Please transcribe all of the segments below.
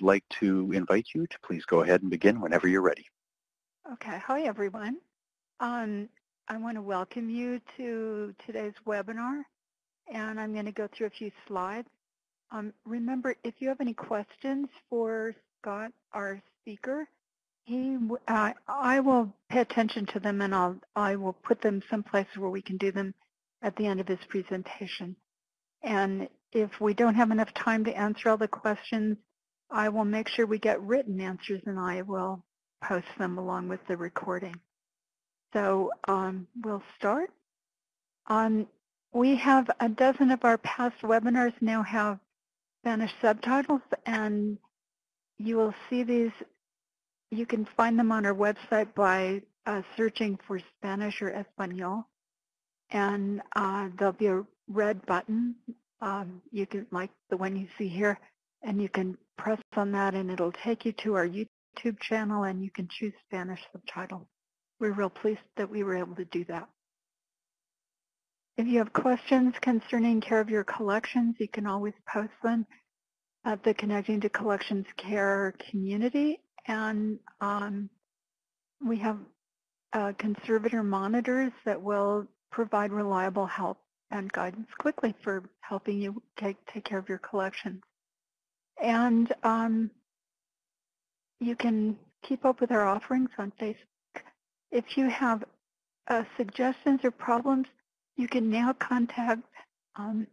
like to invite you to please go ahead and begin whenever you're ready. Okay. Hi, everyone. Um, I want to welcome you to today's webinar, and I'm going to go through a few slides. Um, remember, if you have any questions for Scott, our speaker, he, uh, I will pay attention to them, and I'll, I will put them someplace where we can do them at the end of his presentation. And if we don't have enough time to answer all the questions, I will make sure we get written answers, and I will post them along with the recording. So um, we'll start. Um, we have a dozen of our past webinars now have Spanish subtitles, and you will see these. You can find them on our website by uh, searching for Spanish or Espanol, and uh, there'll be a red button. Um, you can, like the one you see here, and you can press on that, and it'll take you to our YouTube channel, and you can choose Spanish subtitle. We're real pleased that we were able to do that. If you have questions concerning care of your collections, you can always post them at the Connecting to Collections Care community. And um, we have uh, conservator monitors that will provide reliable help and guidance quickly for helping you take, take care of your collections. And um, you can keep up with our offerings on Facebook if you have uh, suggestions or problems, you can now contact um,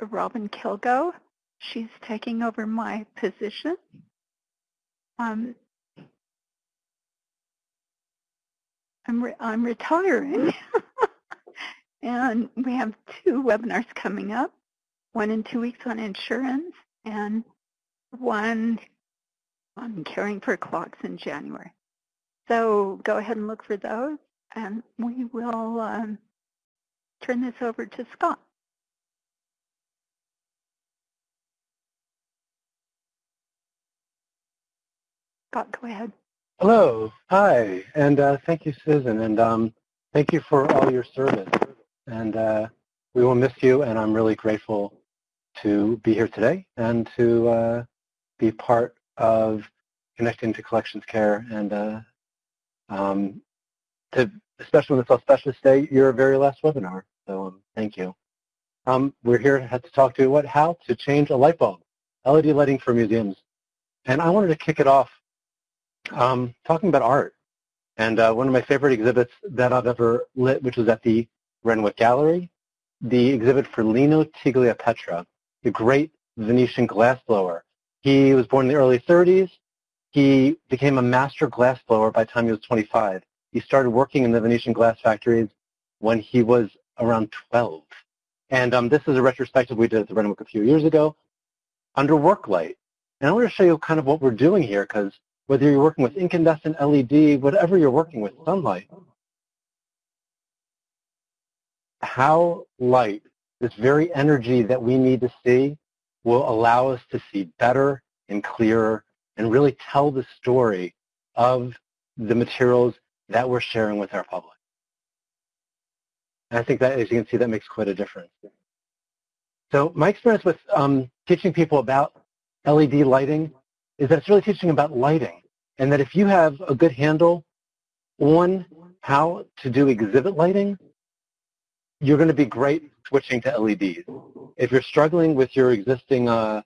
Robin Kilgo. She's taking over my position. Um, I'm, re I'm retiring. and we have two webinars coming up, one in two weeks on insurance and one on caring for clocks in January. So go ahead and look for those, and we will um, turn this over to Scott. Scott, go ahead. Hello. Hi. And uh, thank you, Susan. And um, thank you for all your service. And uh, we will miss you, and I'm really grateful to be here today and to uh, be part of connecting to collections care and uh, um, to, especially when it's all Specialist Day, your very last webinar. So um, thank you. Um, we're here to talk to you what how to change a light bulb, LED lighting for museums. And I wanted to kick it off um, talking about art. And uh, one of my favorite exhibits that I've ever lit, which was at the Renwick Gallery, the exhibit for Lino Tagliapietra, the great Venetian glassblower. He was born in the early 30s. He became a master glassblower by the time he was 25. He started working in the Venetian glass factories when he was around 12. And um, this is a retrospective we did at the Renwick a few years ago under work light. And I want to show you kind of what we're doing here because whether you're working with incandescent LED, whatever you're working with, sunlight, how light, this very energy that we need to see, will allow us to see better and clearer and really tell the story of the materials that we're sharing with our public. And I think that, as you can see, that makes quite a difference. So my experience with um, teaching people about LED lighting is that it's really teaching about lighting, and that if you have a good handle on how to do exhibit lighting, you're going to be great switching to LEDs. If you're struggling with your existing uh,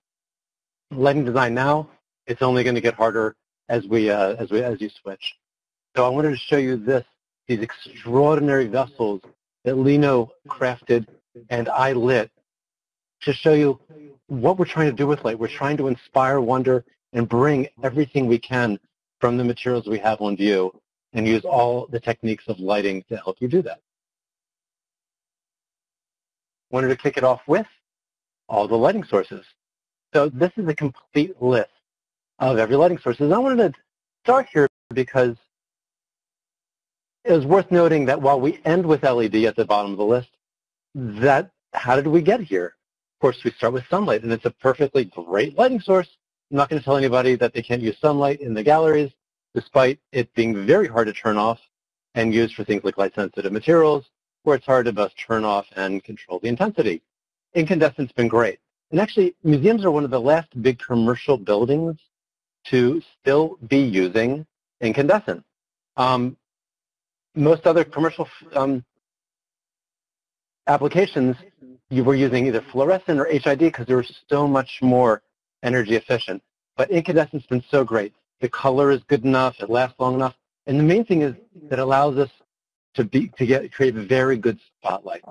lighting design now, it's only going to get harder as we uh, as we as you switch. So I wanted to show you this these extraordinary vessels that Lino crafted and I lit to show you what we're trying to do with light. We're trying to inspire wonder and bring everything we can from the materials we have on view and use all the techniques of lighting to help you do that. Wanted to kick it off with all the lighting sources. So this is a complete list of every lighting source. And I wanted to start here because it was worth noting that while we end with LED at the bottom of the list, that how did we get here? Of course, we start with sunlight, and it's a perfectly great lighting source. I'm not going to tell anybody that they can't use sunlight in the galleries, despite it being very hard to turn off and used for things like light-sensitive materials, where it's hard to both turn off and control the intensity. Incandescent's been great. And actually, museums are one of the last big commercial buildings to still be using incandescent. Um, most other commercial um, applications, you were using either fluorescent or HID because they were so much more energy efficient. But incandescent's been so great. The color is good enough, it lasts long enough, and the main thing is that allows us to be to get create a very good spotlight.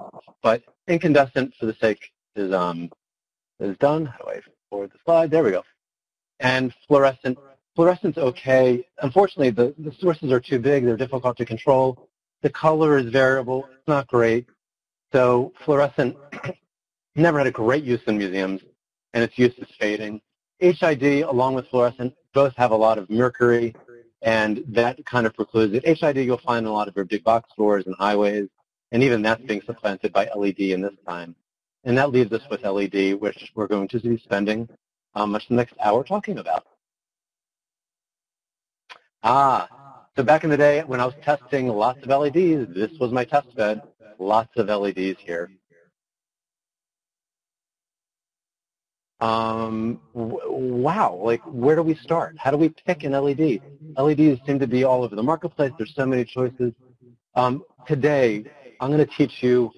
But incandescent, for the sake is um is done. How do I forward the slide? There we go. And fluorescent, fluorescent's okay. Unfortunately, the, the sources are too big. They're difficult to control. The color is variable. It's not great. So fluorescent never had a great use in museums, and its use is fading. HID, along with fluorescent, both have a lot of mercury, and that kind of precludes it. HID you'll find in a lot of your big box stores and highways, and even that's being supplanted by LED in this time. And that leaves us with LED, which we're going to be spending um, much the next hour talking about. Ah, so back in the day when I was testing lots of LEDs, this was my test bed. Lots of LEDs here. Um, wow, like where do we start? How do we pick an LED? LEDs seem to be all over the marketplace. There's so many choices. Um, today, I'm going to teach you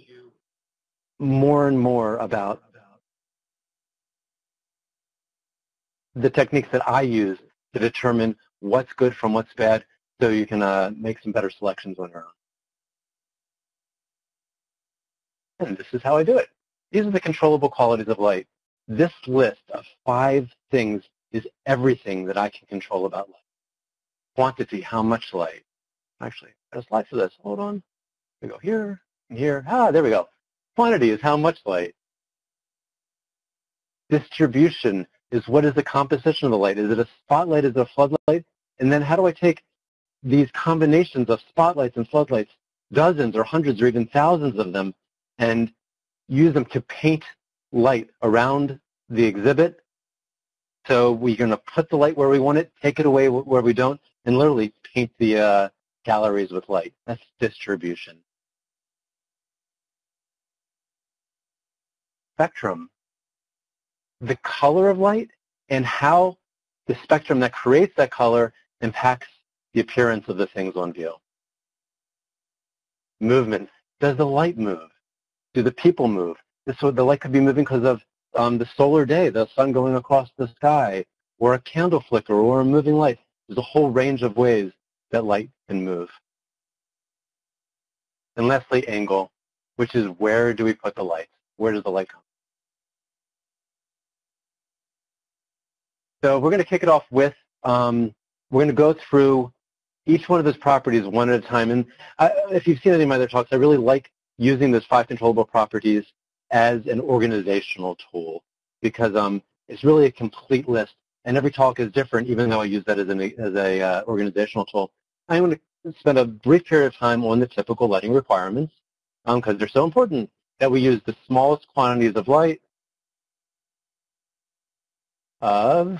more and more about the techniques that I use to determine what's good from what's bad so you can uh, make some better selections on your own. And this is how I do it. These are the controllable qualities of light. This list of five things is everything that I can control about light. Quantity, how much light. Actually, there's slide for this. Hold on. We go here, and here. Ah, there we go. Quantity is how much light. Distribution is what is the composition of the light? Is it a spotlight? Is it a floodlight? And then how do I take these combinations of spotlights and floodlights, dozens or hundreds or even thousands of them, and use them to paint light around the exhibit. So we're going to put the light where we want it, take it away where we don't, and literally paint the uh, galleries with light. That's distribution. Spectrum. The color of light and how the spectrum that creates that color impacts the appearance of the things on view. Movement. Does the light move? Do the people move? So the light could be moving because of um, the solar day, the sun going across the sky, or a candle flicker, or a moving light. There's a whole range of ways that light can move. And lastly, angle, which is where do we put the light? Where does the light come? So we're going to kick it off with, um, we're going to go through each one of those properties one at a time. And I, if you've seen any of my other talks, I really like using those five controllable properties as an organizational tool because um, it's really a complete list. And every talk is different, even though I use that as an as a uh, organizational tool. I'm going to spend a brief period of time on the typical lighting requirements because um, they're so important that we use the smallest quantities of light of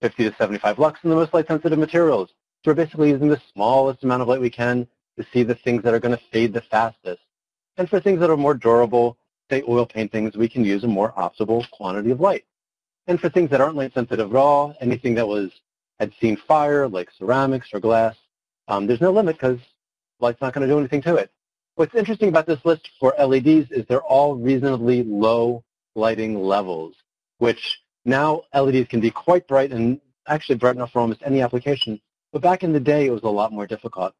50 to 75 lux in the most light-sensitive materials. So we're basically using the smallest amount of light we can to see the things that are going to fade the fastest. And for things that are more durable, say oil paintings, we can use a more optimal quantity of light. And for things that aren't light sensitive at all, anything that was had seen fire, like ceramics or glass, um, there's no limit because light's not going to do anything to it. What's interesting about this list for LEDs is they're all reasonably low lighting levels, which now LEDs can be quite bright and actually bright enough for almost any application. But back in the day, it was a lot more difficult.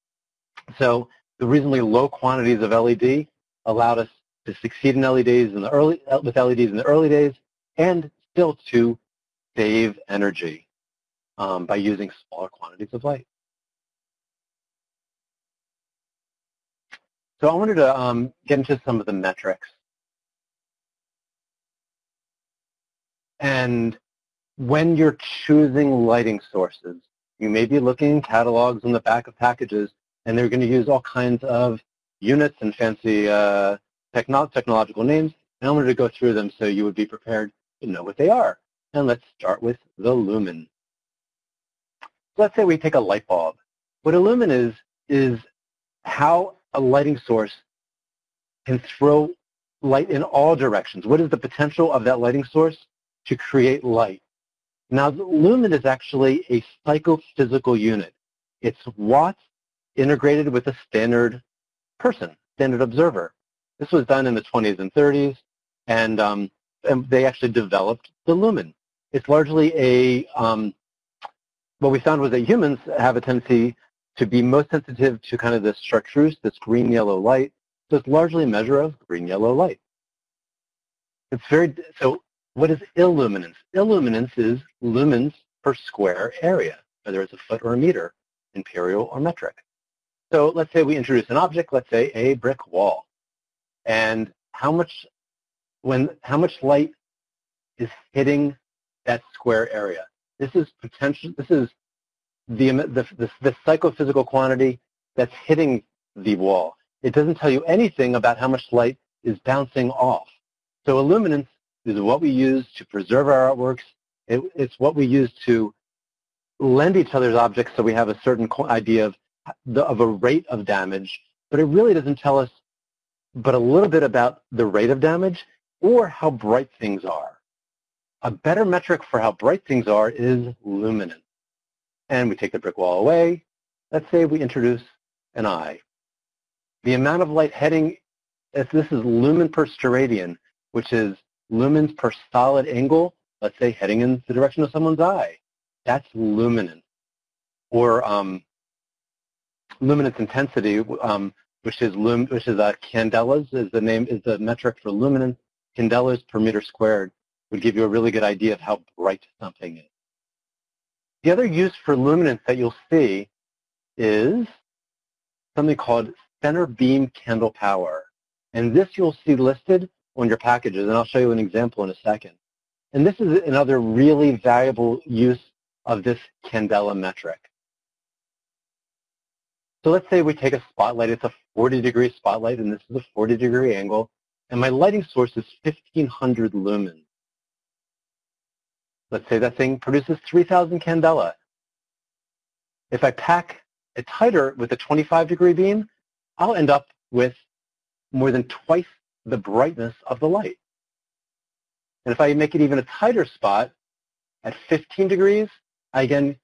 So the reasonably low quantities of LED allowed us to succeed in LEDs in the early with LEDs in the early days, and still to save energy um, by using smaller quantities of light. So I wanted to um, get into some of the metrics. And when you're choosing lighting sources, you may be looking in catalogs on the back of packages, and they're going to use all kinds of units and fancy uh, technological names, and I wanted to go through them so you would be prepared to know what they are. And let's start with the lumen. Let's say we take a light bulb. What a lumen is, is how a lighting source can throw light in all directions. What is the potential of that lighting source to create light? Now, the lumen is actually a psychophysical unit. It's watts integrated with a standard person, standard observer. This was done in the 20s and 30s, and, um, and they actually developed the lumen. It's largely a, um, what we found was that humans have a tendency to be most sensitive to kind of this chartreuse, this green-yellow light. So it's largely a measure of green-yellow light. It's very, so what is illuminance? Illuminance is lumens per square area, whether it's a foot or a meter, imperial or metric. So let's say we introduce an object, let's say a brick wall. And how much, when, how much light is hitting that square area? This is potential, this is the, the, the, the psychophysical quantity that's hitting the wall. It doesn't tell you anything about how much light is bouncing off. So illuminance is what we use to preserve our artworks. It, it's what we use to lend each other's objects so we have a certain idea of, the, of a rate of damage, but it really doesn't tell us but a little bit about the rate of damage or how bright things are. A better metric for how bright things are is luminance. And we take the brick wall away. Let's say we introduce an eye. The amount of light heading, if this is lumen per steradian, which is lumens per solid angle, let's say heading in the direction of someone's eye. That's luminance. Or um, luminance intensity, um, which is lum, which is uh, candelas, is the name is the metric for luminance. Candelas per meter squared would give you a really good idea of how bright something is. The other use for luminance that you'll see is something called center beam candle power. And this you'll see listed on your packages, and I'll show you an example in a second. And this is another really valuable use of this candela metric. So let's say we take a spotlight. It's a 40 degree spotlight, and this is a 40 degree angle. And my lighting source is 1500 lumens. Let's say that thing produces 3000 candela. If I pack it tighter with a 25 degree beam, I'll end up with more than twice the brightness of the light. And if I make it even a tighter spot at 15 degrees, I again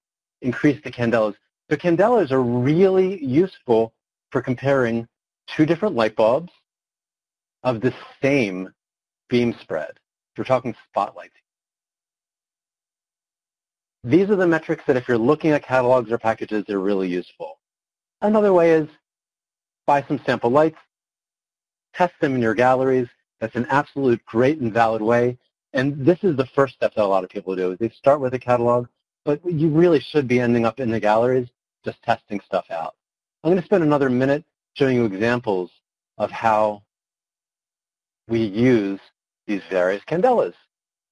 increase the candelas. So candelas are really useful for comparing two different light bulbs of the same beam spread. We're talking spotlights. These are the metrics that if you're looking at catalogs or packages, they're really useful. Another way is buy some sample lights, test them in your galleries. That's an absolute great and valid way. And this is the first step that a lot of people do. They start with a catalog, but you really should be ending up in the galleries just testing stuff out. I'm going to spend another minute showing you examples of how we use these various candelas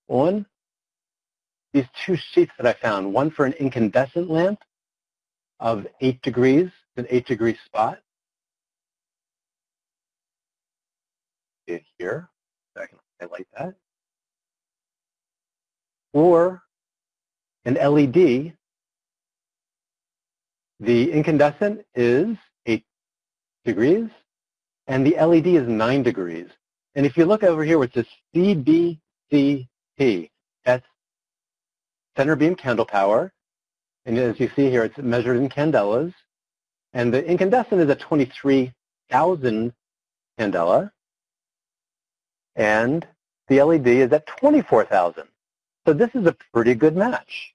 on these two sheets that I found, one for an incandescent lamp of 8 degrees, an 8 degree spot, it here. So I can highlight that. Or an LED, the incandescent is 8 degrees, and the LED is 9 degrees. And if you look over here where it says CBCP, that's center beam candle power. And as you see here, it's measured in candelas. And the incandescent is a 23,000 candela and the LED is at 24,000. So this is a pretty good match.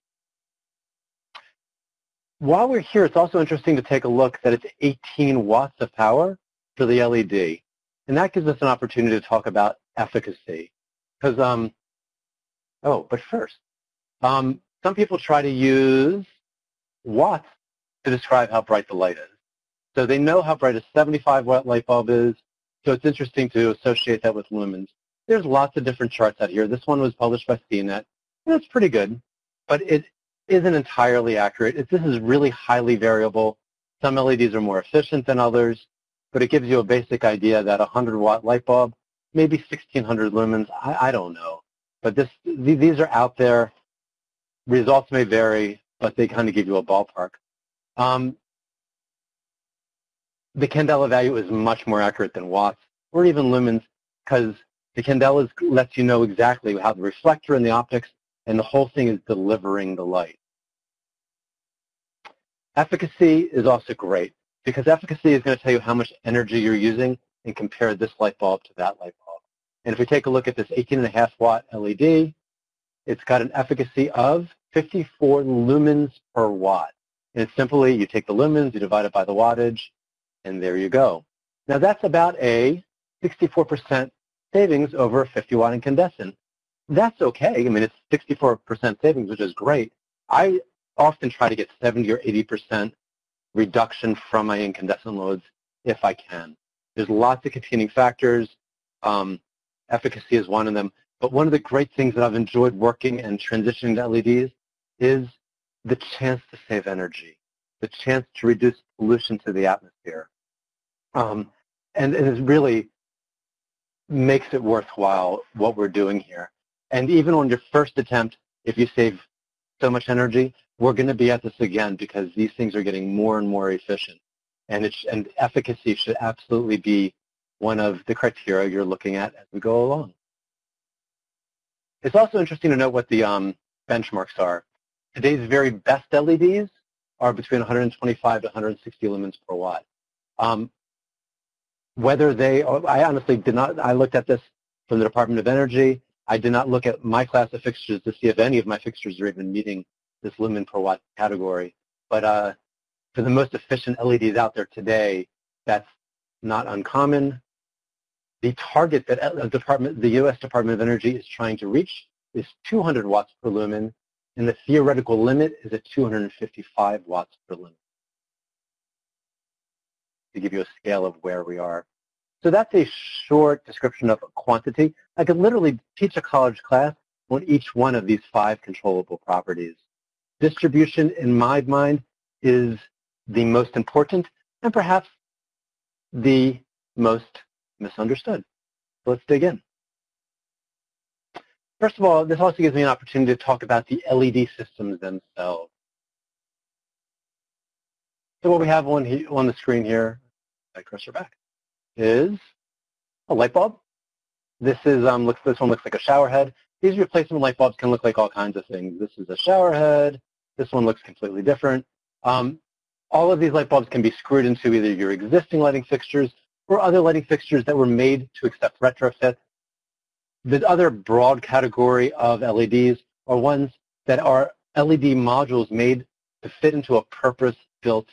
While we're here, it's also interesting to take a look that it's 18 watts of power for the LED. And that gives us an opportunity to talk about efficacy. Because, um, oh, but first, um, some people try to use watts to describe how bright the light is. So they know how bright a 75 watt light bulb is, so it's interesting to associate that with lumens. There's lots of different charts out here. This one was published by CNET, and it's pretty good, but it isn't entirely accurate. This is really highly variable. Some LEDs are more efficient than others, but it gives you a basic idea that a 100 watt light bulb, maybe 1600 lumens, I, I don't know. But this, these are out there. Results may vary, but they kind of give you a ballpark. Um, the candela value is much more accurate than watts or even lumens because the candela lets you know exactly how the reflector and the optics and the whole thing is delivering the light. Efficacy is also great because efficacy is going to tell you how much energy you're using and compare this light bulb to that light bulb. And if we take a look at this 18.5 watt LED, it's got an efficacy of 54 lumens per watt. And it's simply, you take the lumens, you divide it by the wattage, and there you go. Now that's about a 64% savings over a 50 watt incandescent. That's okay. I mean, it's 64% savings, which is great. I often try to get 70 or 80% reduction from my incandescent loads if I can. There's lots of competing factors. Um, efficacy is one of them. But one of the great things that I've enjoyed working and transitioning to LEDs is the chance to save energy, the chance to reduce pollution to the atmosphere. Um, and, and it really makes it worthwhile what we're doing here. And even on your first attempt, if you save so much energy, we're going to be at this again because these things are getting more and more efficient. And, and efficacy should absolutely be one of the criteria you're looking at as we go along. It's also interesting to note what the um, benchmarks are. Today's very best LEDs are between 125 to 160 lumens per watt. Um, whether they, I honestly did not, I looked at this from the Department of Energy. I did not look at my class of fixtures to see if any of my fixtures are even meeting this lumen per watt category. But uh, for the most efficient LEDs out there today, that's not uncommon. The target that uh, department, the U.S. Department of Energy is trying to reach is 200 watts per lumen, and the theoretical limit is at 255 watts per lumen. To give you a scale of where we are. So that's a short description of quantity. I could literally teach a college class on each one of these five controllable properties. Distribution, in my mind, is the most important and perhaps the most misunderstood. Let's dig in. First of all, this also gives me an opportunity to talk about the LED systems themselves. So what we have on, on the screen here, I cursor back, is a light bulb. This is um, looks this one looks like a shower head. These replacement light bulbs can look like all kinds of things. This is a shower head. This one looks completely different. Um, all of these light bulbs can be screwed into either your existing lighting fixtures or other lighting fixtures that were made to accept retrofit. The other broad category of LEDs are ones that are LED modules made to fit into a purpose-built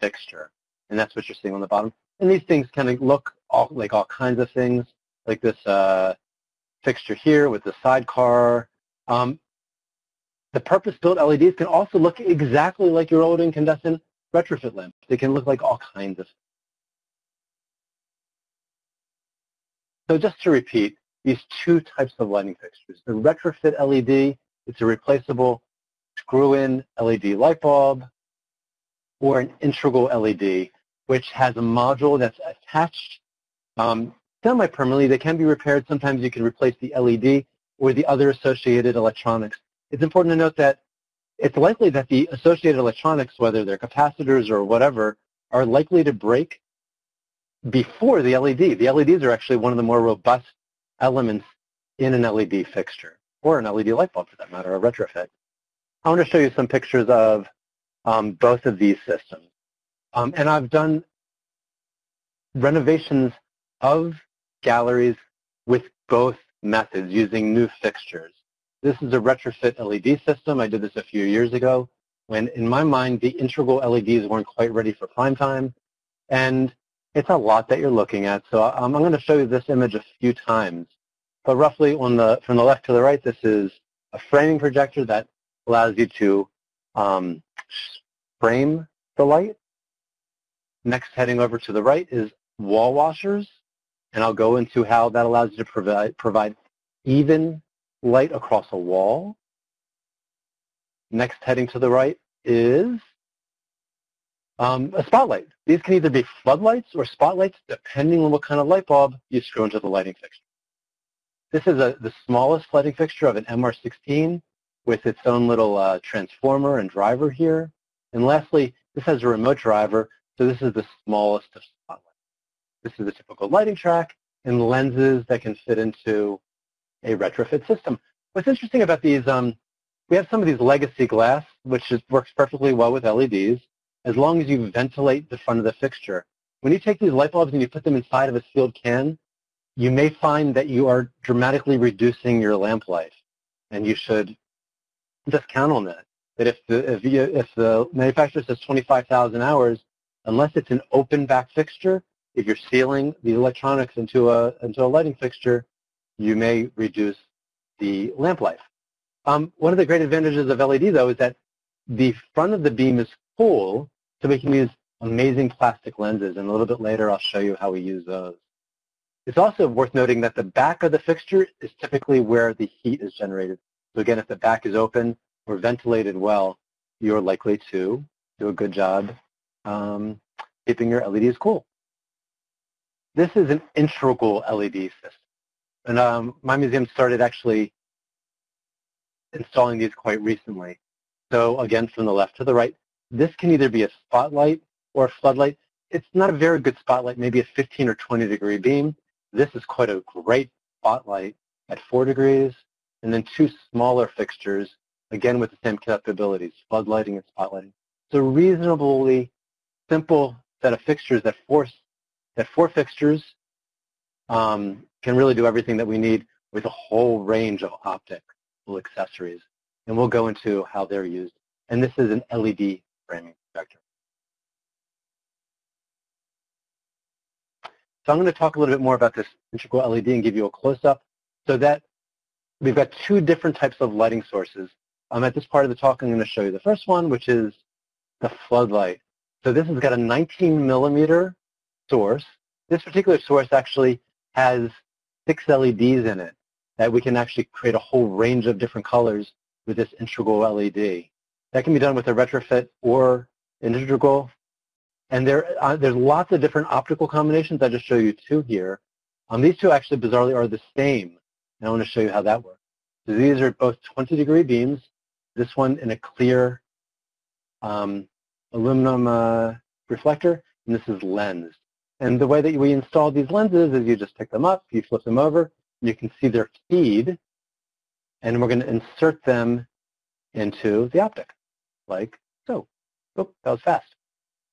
fixture. And that's what you're seeing on the bottom. And these things kind of look all, like all kinds of things, like this uh, fixture here with the sidecar. Um, the purpose-built LEDs can also look exactly like your old incandescent retrofit lamp. They can look like all kinds of So just to repeat, these two types of lighting fixtures. The retrofit LED, it's a replaceable screw-in LED light bulb, or an integral LED, which has a module that's attached um, semi-permanently. They can be repaired. Sometimes you can replace the LED or the other associated electronics. It's important to note that it's likely that the associated electronics, whether they're capacitors or whatever, are likely to break before the LED. The LEDs are actually one of the more robust elements in an LED fixture, or an LED light bulb for that matter, a retrofit. I want to show you some pictures of um, both of these systems. Um, and I've done renovations of galleries with both methods using new fixtures. This is a retrofit LED system. I did this a few years ago when, in my mind, the integral LEDs weren't quite ready for prime time. And it's a lot that you're looking at. So um, I'm going to show you this image a few times. But roughly on the, from the left to the right, this is a framing projector that allows you to um, frame the light. Next, heading over to the right is wall washers. And I'll go into how that allows you to provide, provide even light across a wall. Next, heading to the right is um, a spotlight. These can either be floodlights or spotlights, depending on what kind of light bulb you screw into the lighting fixture. This is a, the smallest lighting fixture of an MR16 with its own little uh, transformer and driver here. And lastly, this has a remote driver, so this is the smallest of spotlights. This is a typical lighting track and lenses that can fit into a retrofit system. What's interesting about these um, we have some of these legacy glass, which is, works perfectly well with LEDs, as long as you ventilate the front of the fixture. When you take these light bulbs and you put them inside of a sealed can, you may find that you are dramatically reducing your lamp life, and you should just count on that. That if the, if, you, if the manufacturer says 25,000 hours, unless it's an open back fixture, if you're sealing the electronics into a, into a lighting fixture, you may reduce the lamp life. Um, one of the great advantages of LED, though, is that the front of the beam is full, so we can use amazing plastic lenses, and a little bit later I'll show you how we use those. It's also worth noting that the back of the fixture is typically where the heat is generated. So again, if the back is open or ventilated well, you're likely to do a good job um, keeping your LEDs cool. This is an integral LED system. And um, my museum started actually installing these quite recently. So again, from the left to the right, this can either be a spotlight or a floodlight. It's not a very good spotlight, maybe a 15 or 20 degree beam. This is quite a great spotlight at 4 degrees, and then two smaller fixtures, again with the same capabilities, floodlighting and spotlighting. So reasonably simple set of fixtures that force that four fixtures um, can really do everything that we need with a whole range of optical accessories. And we'll go into how they're used. And this is an LED framing projector. So I'm going to talk a little bit more about this integral LED and give you a close-up. So that we've got two different types of lighting sources. Um, at this part of the talk, I'm going to show you the first one, which is the floodlight. So this has got a 19 millimeter source. This particular source actually has six LEDs in it that we can actually create a whole range of different colors with this integral LED. That can be done with a retrofit or an integral. And there, uh, there's lots of different optical combinations. I just show you two here. Um, these two actually bizarrely are the same. And I want to show you how that works. So these are both 20 degree beams. This one in a clear um, aluminum uh, reflector, and this is lens. And the way that we install these lenses is you just pick them up, you flip them over, you can see they're keyed, and we're going to insert them into the optic, like so. Oh, that was fast.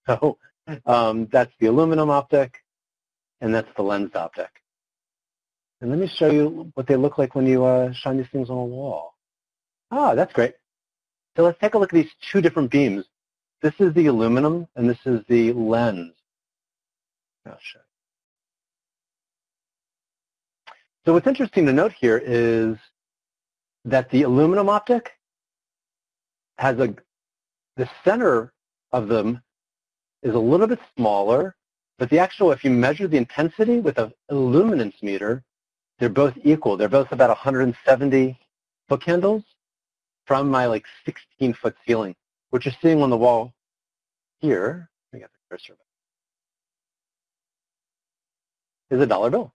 So um, that's the aluminum optic, and that's the lensed optic. And let me show you what they look like when you uh, shine these things on a wall. Ah, that's great. So let's take a look at these two different beams. This is the aluminum, and this is the lens. I'll. So what's interesting to note here is that the aluminum optic has a, the center of them is a little bit smaller, but the actual, if you measure the intensity with a luminance meter, they're both equal. They're both about 170 foot candles from my like 16 foot ceiling. What you're seeing on the wall here, me get the cursor is a dollar bill.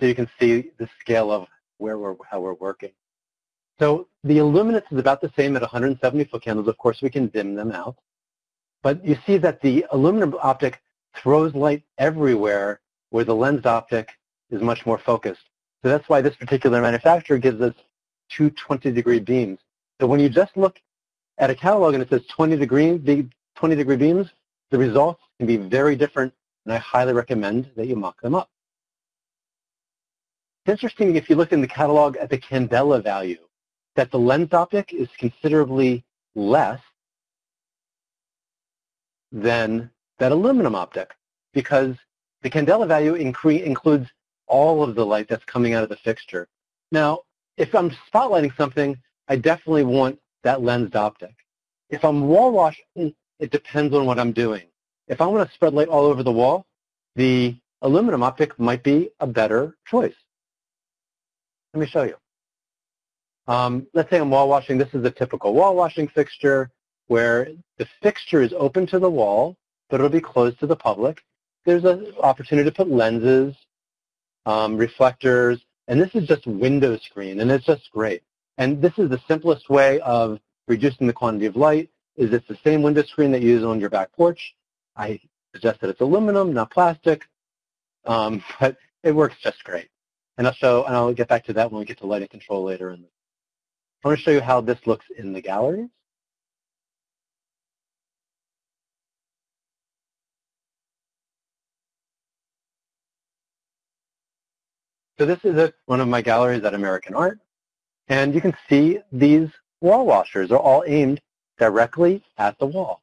So you can see the scale of where we're, how we're working. So the illuminance is about the same at 170 foot candles. Of course, we can dim them out. But you see that the aluminum optic throws light everywhere where the lensed optic is much more focused. So that's why this particular manufacturer gives us two 20 degree beams. So when you just look at a catalog and it says 20 degree, 20 degree beams, the results can be very different and I highly recommend that you mock them up. It's interesting if you look in the catalog at the candela value, that the lens optic is considerably less than that aluminum optic because the candela value includes all of the light that's coming out of the fixture. Now, if I'm spotlighting something, I definitely want that lensed optic. If I'm wall washing, it depends on what I'm doing. If I want to spread light all over the wall, the aluminum optic might be a better choice. Let me show you. Um, let's say I'm wall washing. This is a typical wall washing fixture where the fixture is open to the wall, but it'll be closed to the public. There's an opportunity to put lenses, um, reflectors, and this is just window screen, and it's just great. And this is the simplest way of reducing the quantity of light, is it's the same window screen that you use on your back porch. I suggest that it's aluminum, not plastic, um, but it works just great. And I'll show, and I'll get back to that when we get to lighting control later in the I want to show you how this looks in the galleries. So this is a, one of my galleries at American Art. And you can see these wall washers are all aimed directly at the wall.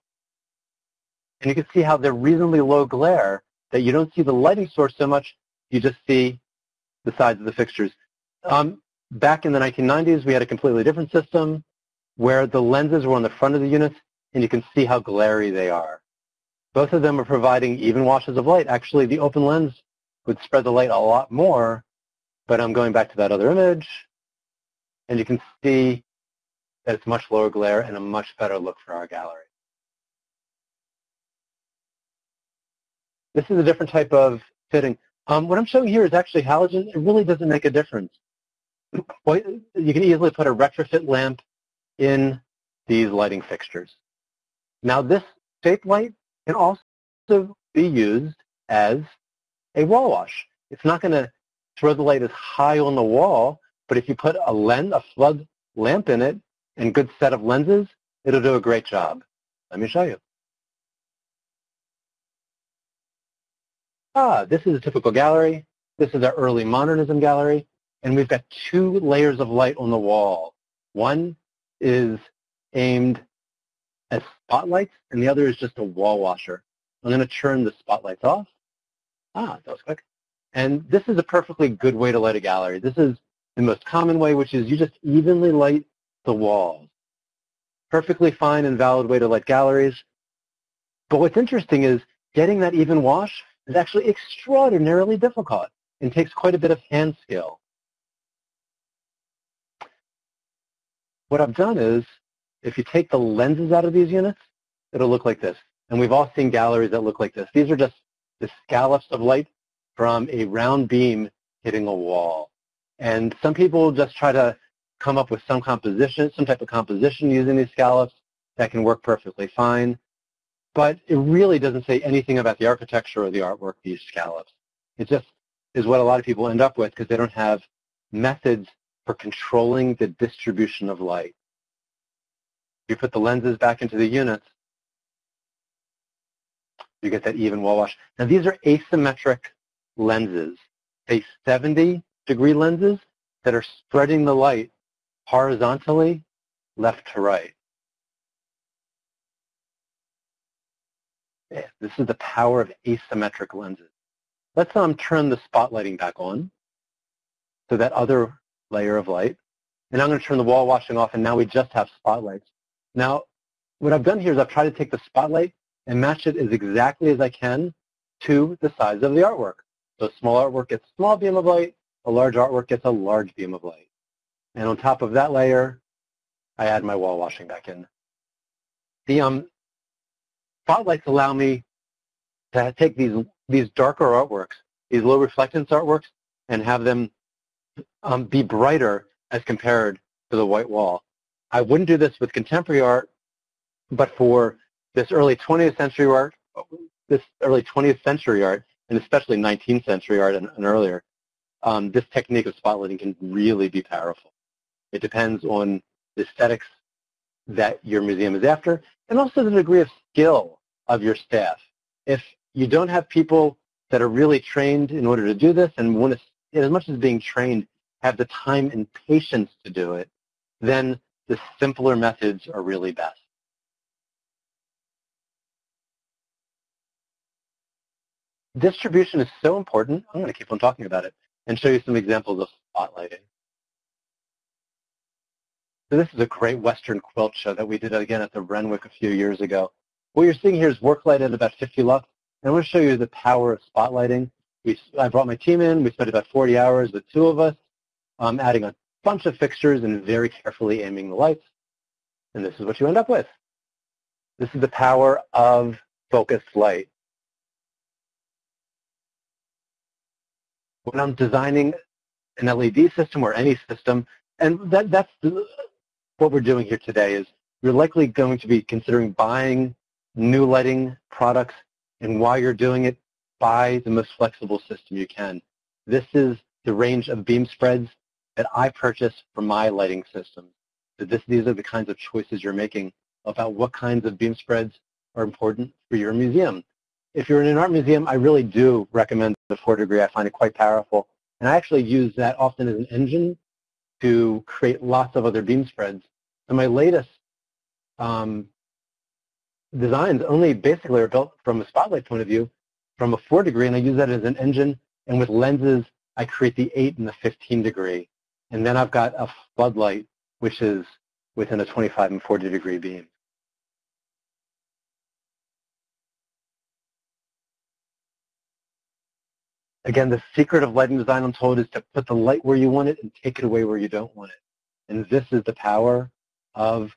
And you can see how they're reasonably low glare that you don't see the lighting source so much, you just see the sides of the fixtures. Um, back in the 1990s, we had a completely different system where the lenses were on the front of the units, and you can see how glary they are. Both of them are providing even washes of light. Actually, the open lens would spread the light a lot more, but I'm going back to that other image, and you can see that it's much lower glare and a much better look for our gallery. This is a different type of fitting. Um, what I'm showing here is actually halogen. It really doesn't make a difference. You can easily put a retrofit lamp in these lighting fixtures. Now this shape light can also be used as a wall wash. It's not going to throw the light as high on the wall, but if you put a lens, a flood lamp in it, and good set of lenses, it'll do a great job. Let me show you. Ah, this is a typical gallery. This is our early modernism gallery. And we've got two layers of light on the wall. One is aimed as spotlights, and the other is just a wall washer. I'm going to turn the spotlights off. Ah, that was quick. And this is a perfectly good way to light a gallery. This is the most common way, which is you just evenly light the walls. Perfectly fine and valid way to light galleries. But what's interesting is getting that even wash is actually extraordinarily difficult and takes quite a bit of hand skill. What I've done is, if you take the lenses out of these units, it'll look like this. And we've all seen galleries that look like this. These are just the scallops of light from a round beam hitting a wall. And some people just try to come up with some composition, some type of composition using these scallops that can work perfectly fine. But it really doesn't say anything about the architecture or the artwork, these scallops. It just is what a lot of people end up with because they don't have methods for controlling the distribution of light. You put the lenses back into the units, you get that even wall wash. Now these are asymmetric lenses, say 70 degree lenses that are spreading the light horizontally left to right. This is the power of asymmetric lenses. Let's um, turn the spotlighting back on, so that other layer of light. And I'm going to turn the wall washing off, and now we just have spotlights. Now, what I've done here is I've tried to take the spotlight and match it as exactly as I can to the size of the artwork. So small artwork gets small beam of light, a large artwork gets a large beam of light. And on top of that layer, I add my wall washing back in. The um, spotlights allow me to take these, these darker artworks, these low reflectance artworks, and have them um, be brighter as compared to the white wall. I wouldn't do this with contemporary art, but for this early 20th century art, this early 20th century art, and especially 19th century art and, and earlier, um, this technique of spotlighting can really be powerful. It depends on the aesthetics that your museum is after, and also the degree of skill of your staff. If you don't have people that are really trained in order to do this and want to, as much as being trained, have the time and patience to do it, then the simpler methods are really best. Distribution is so important, I'm going to keep on talking about it and show you some examples of spotlighting. So this is a great Western quilt show that we did again at the Renwick a few years ago. What you're seeing here is work light at about 50 lux. And I'm going to show you the power of spotlighting. We, I brought my team in. We spent about 40 hours with two of us, um, adding a bunch of fixtures and very carefully aiming the lights. And this is what you end up with. This is the power of focused light. When I'm designing an LED system or any system, and that, that's what we're doing here today is you're likely going to be considering buying new lighting products, and while you're doing it, buy the most flexible system you can. This is the range of beam spreads that I purchase for my lighting system. that this, these are the kinds of choices you're making about what kinds of beam spreads are important for your museum. If you're in an art museum, I really do recommend the four degree. I find it quite powerful. And I actually use that often as an engine to create lots of other beam spreads. And my latest um, designs only basically are built from a spotlight point of view from a 4 degree, and I use that as an engine. And with lenses, I create the 8 and the 15 degree. And then I've got a floodlight, which is within a 25 and 40 degree beam. Again, the secret of lighting design, I'm told, is to put the light where you want it and take it away where you don't want it. And this is the power of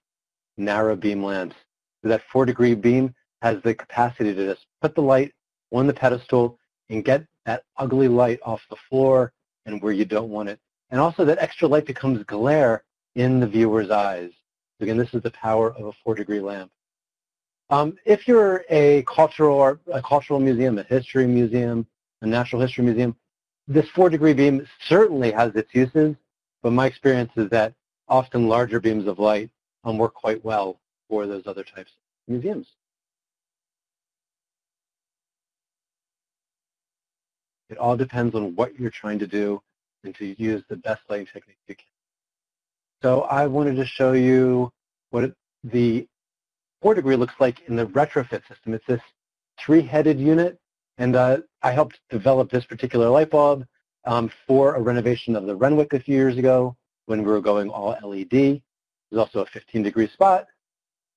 narrow beam lamps. So that four degree beam has the capacity to just put the light on the pedestal and get that ugly light off the floor and where you don't want it. And also that extra light becomes glare in the viewer's eyes. Again, this is the power of a four degree lamp. Um, if you're a cultural, a cultural museum, a history museum, a natural history museum, this four degree beam certainly has its uses, but my experience is that often larger beams of light um, work quite well for those other types of museums. It all depends on what you're trying to do and to use the best lighting technique you can. So I wanted to show you what it, the four degree looks like in the retrofit system. It's this three-headed unit and uh, I helped develop this particular light bulb um, for a renovation of the Renwick a few years ago when we were going all LED. There's also a 15 degree spot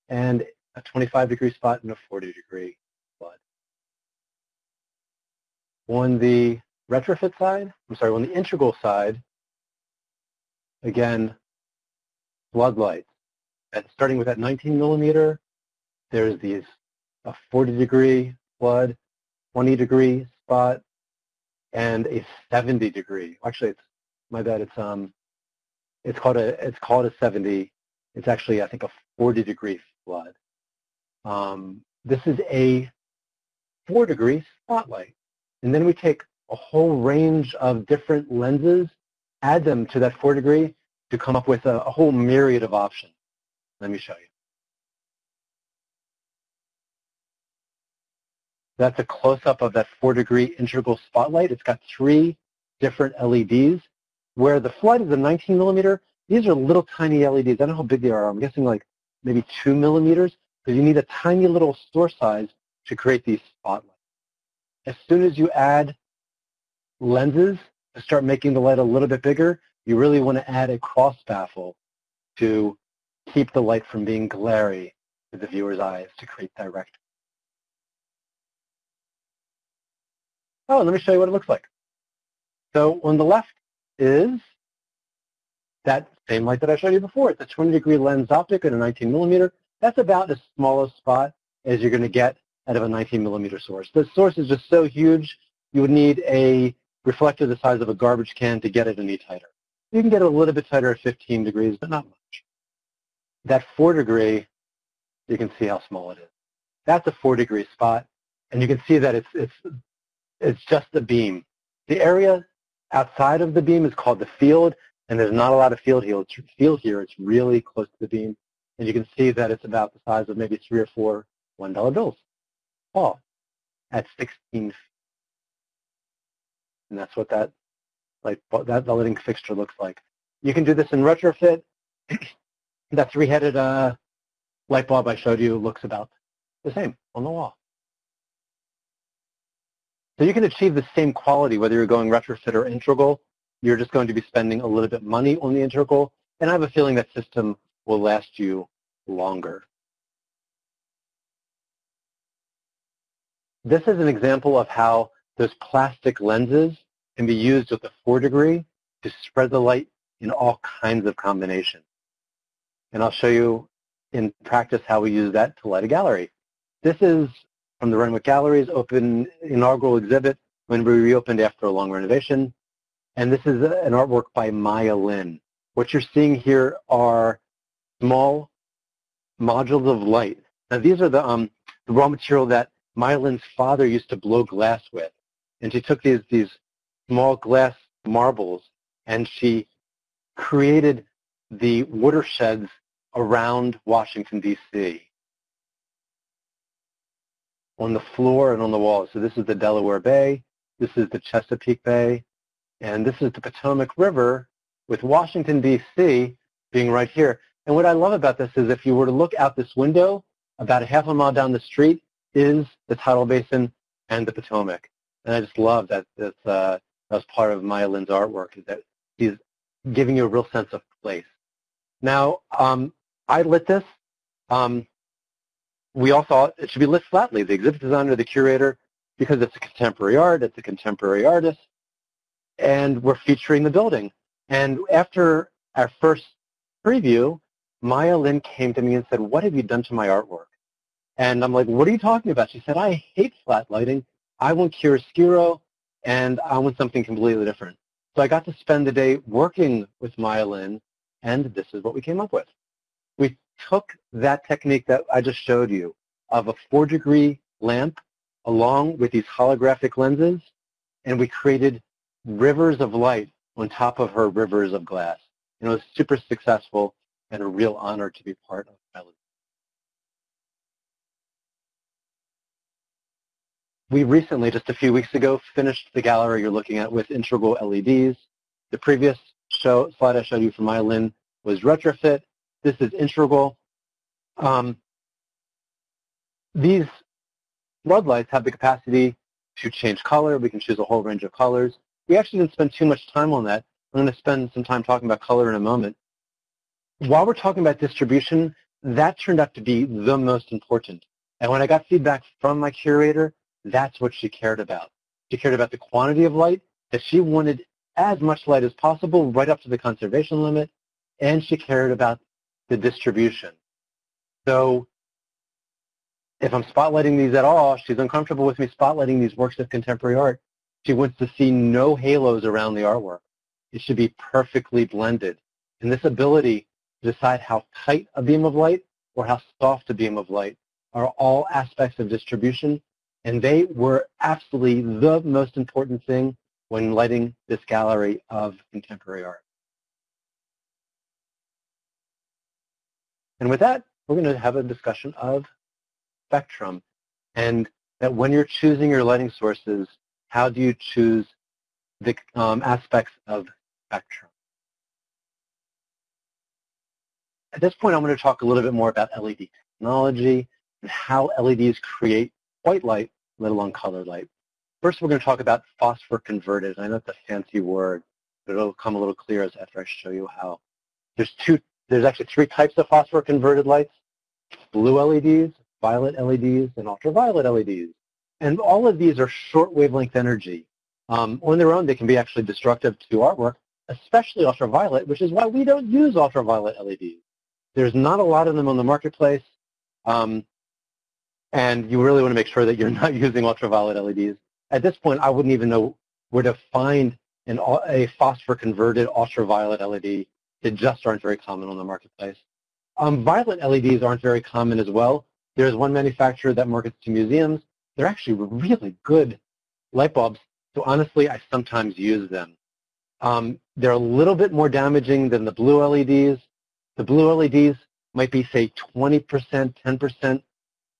and a 25 degree spot and a 40 degree flood. On the retrofit side, I'm sorry, on the integral side, again, floodlights. And starting with that 19 millimeter, there's these a 40 degree flood 20 degree spot and a 70 degree. Actually, it's my bad. It's um, it's called a it's called a 70. It's actually I think a 40 degree flood. Um, this is a four degree spotlight, and then we take a whole range of different lenses, add them to that four degree to come up with a, a whole myriad of options. Let me show you. That's a close-up of that four-degree integral spotlight. It's got three different LEDs. Where the flood is a 19 millimeter, these are little tiny LEDs. I don't know how big they are. I'm guessing like maybe two millimeters because you need a tiny little store size to create these spotlights. As soon as you add lenses to start making the light a little bit bigger, you really want to add a cross baffle to keep the light from being glary to the viewer's eyes to create direct Oh, let me show you what it looks like. So on the left is that same light that I showed you before. It's a 20 degree lens optic at a 19 millimeter. That's about as small a spot as you're going to get out of a 19 millimeter source. The source is just so huge, you would need a reflector the size of a garbage can to get it any tighter. You can get it a little bit tighter at 15 degrees, but not much. That 4 degree, you can see how small it is. That's a 4 degree spot, and you can see that it's, it's it's just the beam. The area outside of the beam is called the field, and there's not a lot of field here. It's, Field here. It's really close to the beam, and you can see that it's about the size of maybe three or four $1 bills. All at 16 feet. And that's what that like that lighting fixture looks like. You can do this in retrofit. that three-headed uh, light bulb I showed you looks about the same on the wall. So you can achieve the same quality whether you're going retrofit or integral. You're just going to be spending a little bit money on the integral, and I have a feeling that system will last you longer. This is an example of how those plastic lenses can be used with a 4 degree to spread the light in all kinds of combinations. And I'll show you in practice how we use that to light a gallery. This is from the Renwick Galleries open inaugural exhibit when we reopened after a long renovation. And this is an artwork by Maya Lin. What you're seeing here are small modules of light. Now these are the, um, the raw material that Maya Lin's father used to blow glass with. And she took these, these small glass marbles and she created the watersheds around Washington, D.C. on the floor and on the walls. So this is the Delaware Bay, this is the Chesapeake Bay, and this is the Potomac River with Washington, D.C. being right here. And what I love about this is if you were to look out this window, about a half a mile down the street is the tidal basin and the Potomac. And I just love that this, uh, that was part of Maya Lin's artwork, is that she's giving you a real sense of place. Now, um, I lit this. Um, we all thought it should be lit flatly. The exhibit designer, the curator, because it's a contemporary art, it's a contemporary artist, and we're featuring the building. And after our first preview, Maya Lin came to me and said, what have you done to my artwork? And I'm like, what are you talking about? She said, I hate flat lighting. I want chiaroscuro, and I want something completely different. So I got to spend the day working with Maya Lin, and this is what we came up with. Took that technique that I just showed you of a four-degree lamp along with these holographic lenses, and we created rivers of light on top of her rivers of glass. And it was super successful and a real honor to be part of Melody. We recently, just a few weeks ago, finished the gallery you're looking at with integral LEDs. The previous show, slide I showed you from Maya Lin was retrofit. This is integral. Um, these floodlights have the capacity to change color. We can choose a whole range of colors. We actually didn't spend too much time on that. I'm going to spend some time talking about color in a moment. While we're talking about distribution, that turned out to be the most important. And when I got feedback from my curator, that's what she cared about. She cared about the quantity of light, that she wanted as much light as possible right up to the conservation limit, and she cared about the distribution. So if I'm spotlighting these at all, she's uncomfortable with me spotlighting these works of contemporary art. She wants to see no halos around the artwork. It should be perfectly blended. And this ability to decide how tight a beam of light or how soft a beam of light are all aspects of distribution. And they were absolutely the most important thing when lighting this gallery of contemporary art. And with that, we're going to have a discussion of spectrum and that when you're choosing your lighting sources, how do you choose the um, aspects of spectrum? At this point, I'm going to talk a little bit more about LED technology and how LEDs create white light, let alone color light. First, we're going to talk about phosphor converted. I know it's a fancy word, but it'll come a little clearer after I show you how. There's two, there's actually three types of phosphor converted lights, blue LEDs, violet LEDs, and ultraviolet LEDs. And all of these are short wavelength energy. Um, on their own, they can be actually destructive to artwork, especially ultraviolet, which is why we don't use ultraviolet LEDs. There's not a lot of them on the marketplace, um, and you really want to make sure that you're not using ultraviolet LEDs. At this point, I wouldn't even know where to find an, a phosphor-converted ultraviolet LED. They just aren't very common on the marketplace. Um, violet LEDs aren't very common as well. There's one manufacturer that markets to museums. They're actually really good light bulbs, so honestly, I sometimes use them. Um, they're a little bit more damaging than the blue LEDs. The blue LEDs might be, say, 20%, 10%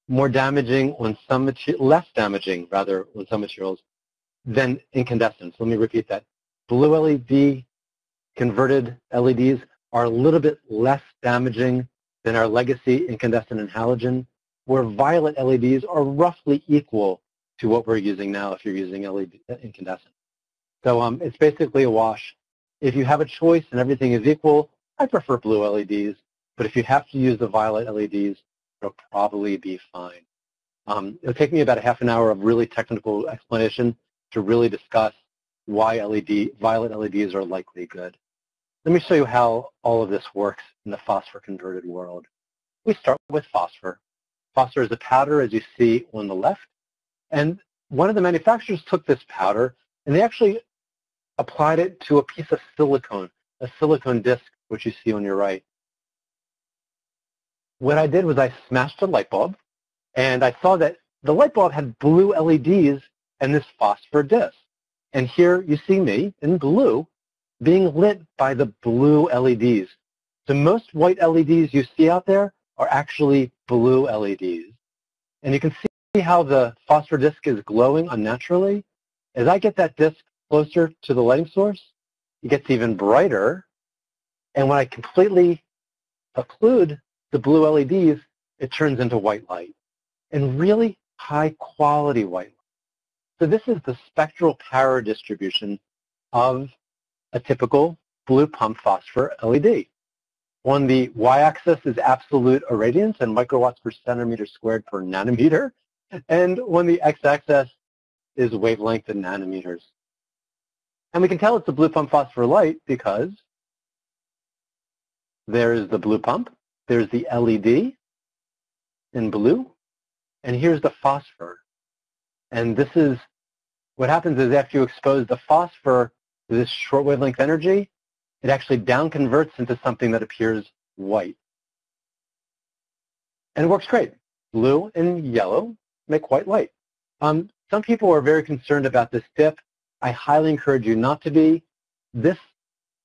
more damaging on some less damaging, rather, on some materials than incandescents. Let me repeat that. Blue LED converted LEDs are a little bit less damaging than our legacy incandescent and halogen, where violet LEDs are roughly equal to what we're using now if you're using LED incandescent. So um, it's basically a wash. If you have a choice and everything is equal, I prefer blue LEDs, but if you have to use the violet LEDs, it'll probably be fine. Um, it'll take me about a half an hour of really technical explanation to really discuss why LED, violet LEDs are likely good. Let me show you how all of this works in the phosphor converted world. We start with phosphor. Phosphor is a powder, as you see on the left. And one of the manufacturers took this powder and they actually applied it to a piece of silicone, a silicone disc which you see on your right. What I did was I smashed a light bulb, and I saw that the light bulb had blue LEDs and this phosphor disc. And here you see me in blue being lit by the blue LEDs. So most white LEDs you see out there are actually blue LEDs. And you can see how the phosphor disk is glowing unnaturally. As I get that disk closer to the lighting source, it gets even brighter. And when I completely occlude the blue LEDs, it turns into white light. And really high quality white light. So this is the spectral power distribution of a typical blue pump phosphor LED. On the y-axis is absolute irradiance and microwatts per centimeter squared per nanometer. And on the x-axis is wavelength in nanometers. And we can tell it's a blue pump phosphor light because there is the blue pump, there's the LED in blue, and here's the phosphor. And this is, what happens is after you expose the phosphor this short wavelength energy, it actually down converts into something that appears white. And it works great. Blue and yellow make white light. Um, some people are very concerned about this dip. I highly encourage you not to be. This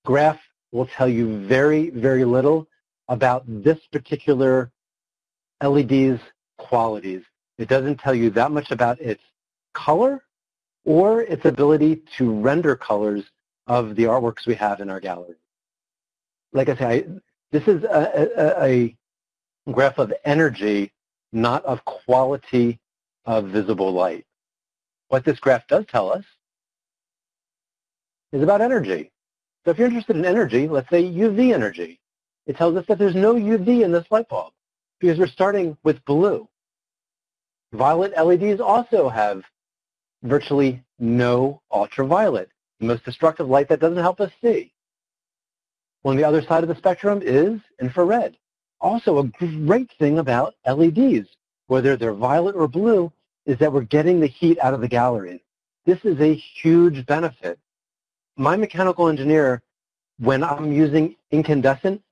graph will tell you very, very little about this particular LED's qualities. It doesn't tell you that much about its color or its ability to render colors of the artworks we have in our gallery. Like I say, I, this is a, a, a graph of energy, not of quality of visible light. What this graph does tell us is about energy. So if you're interested in energy, let's say UV energy, it tells us that there's no UV in this light bulb because we're starting with blue. Violet LEDs also have virtually no ultraviolet the most destructive light that doesn't help us see. On the other side of the spectrum is infrared. Also, a great thing about LEDs, whether they're violet or blue, is that we're getting the heat out of the gallery. This is a huge benefit. My mechanical engineer, when I'm using incandescent,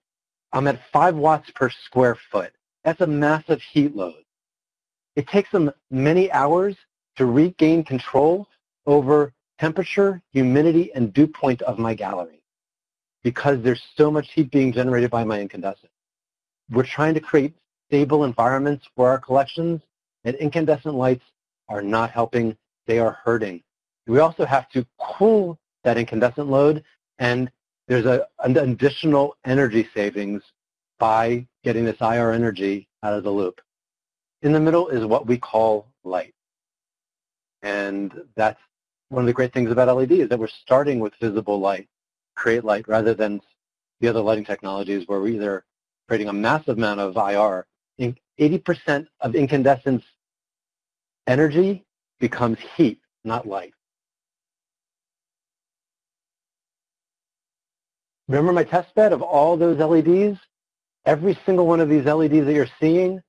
I'm at 5 watts per square foot. That's a massive heat load. It takes them many hours to regain control over temperature, humidity, and dew point of my gallery because there's so much heat being generated by my incandescent. We're trying to create stable environments for our collections, and incandescent lights are not helping. They are hurting. We also have to cool that incandescent load, and there's a, an additional energy savings by getting this IR energy out of the loop. In the middle is what we call light. And that's one of the great things about LED is that we're starting with visible light, create light, rather than the other lighting technologies where we're either creating a massive amount of IR. 80% of incandescence energy becomes heat, not light. Remember my test bed of all those LEDs? Every single one of these LEDs that you're seeing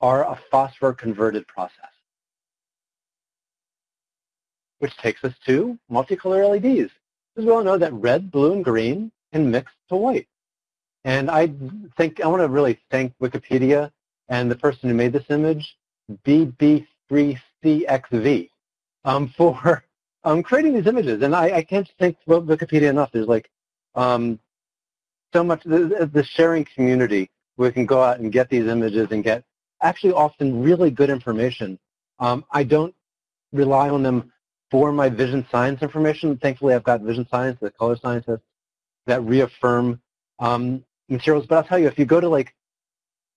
are a phosphor converted process which takes us to multicolor LEDs. Because we all know that red, blue, and green can mix to white. And I think I want to really thank Wikipedia and the person who made this image, BB3CXV, um, for um, creating these images. And I, I can't thank Wikipedia enough. There's like um, so much, the, the sharing community where we can go out and get these images and get actually often really good information. Um, I don't rely on them for my vision science information. Thankfully, I've got vision science, the color scientists that reaffirm um, materials. But I'll tell you, if you go to like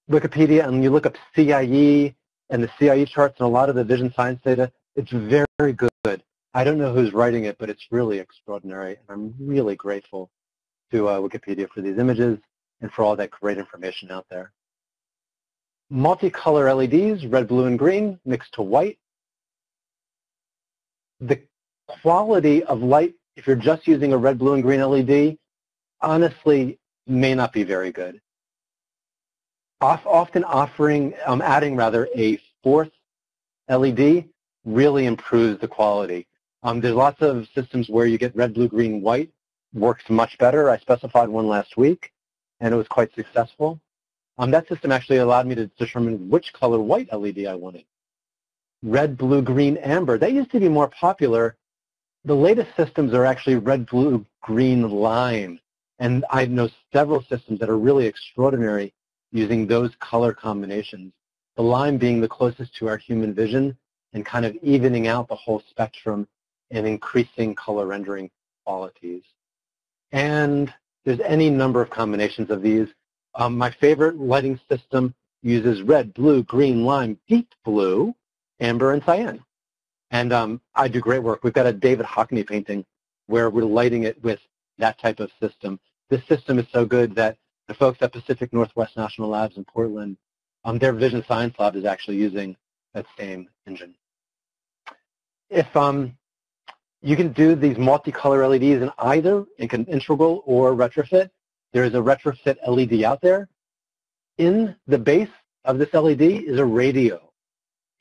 Wikipedia and you look up CIE and the CIE charts and a lot of the vision science data, it's very, good. I don't know who's writing it, but it's really extraordinary. And I'm really grateful to uh, Wikipedia for these images and for all that great information out there. Multicolor LEDs, red, blue, and green, mixed to white, the quality of light, if you're just using a red, blue, and green LED, honestly may not be very good. Often offering, um, adding rather, a fourth LED really improves the quality. Um, there's lots of systems where you get red, blue, green, white. Works much better. I specified one last week, and it was quite successful. Um, that system actually allowed me to determine which color white LED I wanted red, blue, green, amber. That used to be more popular. The latest systems are actually red, blue, green, lime. And I know several systems that are really extraordinary using those color combinations. The lime being the closest to our human vision and kind of evening out the whole spectrum and increasing color rendering qualities. And there's any number of combinations of these. Um, my favorite lighting system uses red, blue, green, lime, deep blue, amber, and cyan. And um, I do great work. We've got a David Hockney painting where we're lighting it with that type of system. This system is so good that the folks at Pacific Northwest National Labs in Portland, um, their Vision Science Lab is actually using that same engine. If um, you can do these multicolor LEDs in either in integral or retrofit, there is a retrofit LED out there. In the base of this LED is a radio,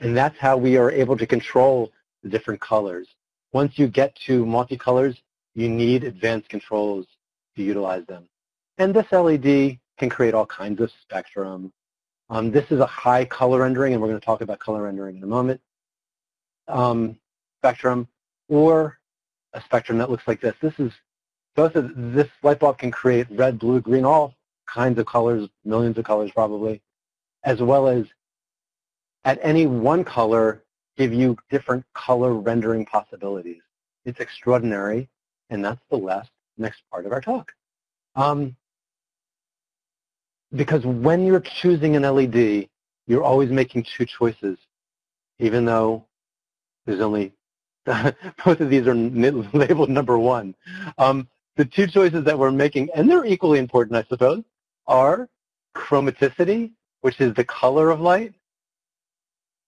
and that's how we are able to control the different colors. Once you get to multicolors, you need advanced controls to utilize them. And this LED can create all kinds of spectrum. Um, this is a high color rendering, and we're going to talk about color rendering in a moment. Um, spectrum, or a spectrum that looks like this. This is both of this light bulb can create red, blue, green, all kinds of colors, millions of colors probably, as well as at any one color give you different color rendering possibilities. It's extraordinary, and that's the last next part of our talk. Um, because when you're choosing an LED, you're always making two choices, even though there's only, both of these are labeled number one. Um, the two choices that we're making, and they're equally important, I suppose, are chromaticity, which is the color of light,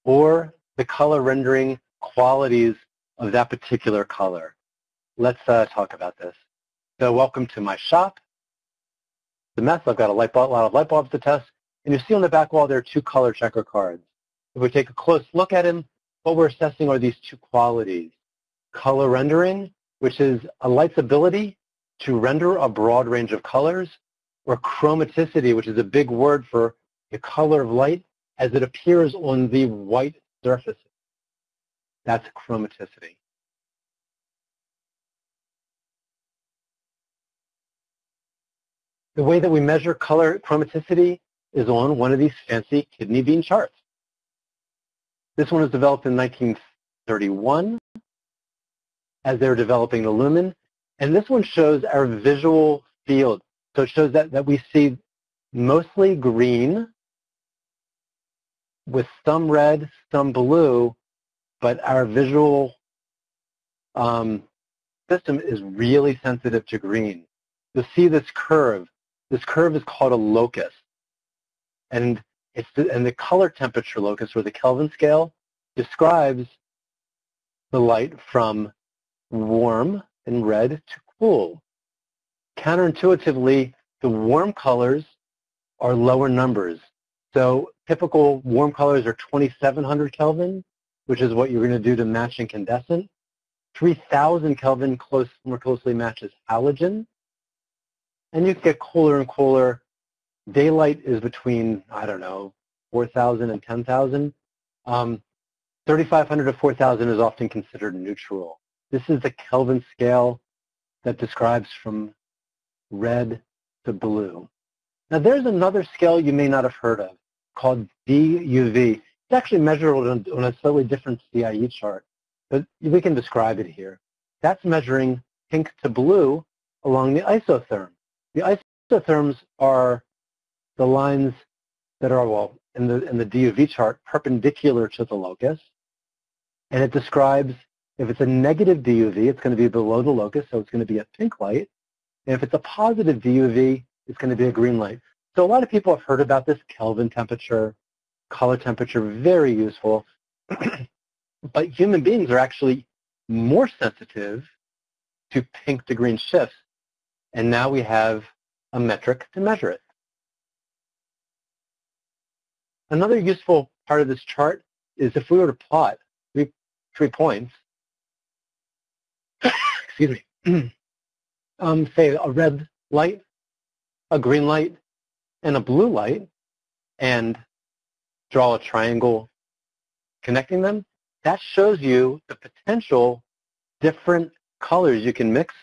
or the color rendering qualities of that particular color. Let's uh, talk about this. So welcome to my shop. The mess, I've got a, light bulb, a lot of light bulbs to test, and you see on the back wall there are two color checker cards. If we take a close look at them, what we're assessing are these two qualities. Color rendering, which is a light's ability to render a broad range of colors, or chromaticity, which is a big word for the color of light as it appears on the white surface. That's chromaticity. The way that we measure color chromaticity is on one of these fancy kidney bean charts. This one was developed in 1931 as they were developing the lumen. And this one shows our visual field. So it shows that, that we see mostly green with some red, some blue, but our visual um, system is really sensitive to green. You'll see this curve. This curve is called a locus. And, it's the, and the color temperature locus, or the Kelvin scale, describes the light from warm and red to cool. Counterintuitively, the warm colors are lower numbers. So typical warm colors are 2700 Kelvin, which is what you're going to do to match incandescent. 3000 Kelvin close, more closely matches halogen. And you get cooler and cooler. Daylight is between, I don't know, 4,000 and 10,000. Um, 3,500 to 4,000 is often considered neutral. This is the Kelvin scale that describes from red to blue. Now there's another scale you may not have heard of called DUV. It's actually measurable on, on a slightly different CIE chart, but we can describe it here. That's measuring pink to blue along the isotherm. The isotherms are the lines that are, well, in the, in the DUV chart, perpendicular to the locus. And it describes, if it's a negative DUV, it's going to be below the locus, so it's going to be a pink light. And if it's a positive DUV, it's going to be a green light. So a lot of people have heard about this Kelvin temperature, color temperature, very useful. but human beings are actually more sensitive to pink to green shifts. And now we have a metric to measure it. Another useful part of this chart is if we were to plot three, three points, excuse me, um, say a red light, a green light, and a blue light and draw a triangle connecting them, that shows you the potential different colors you can mix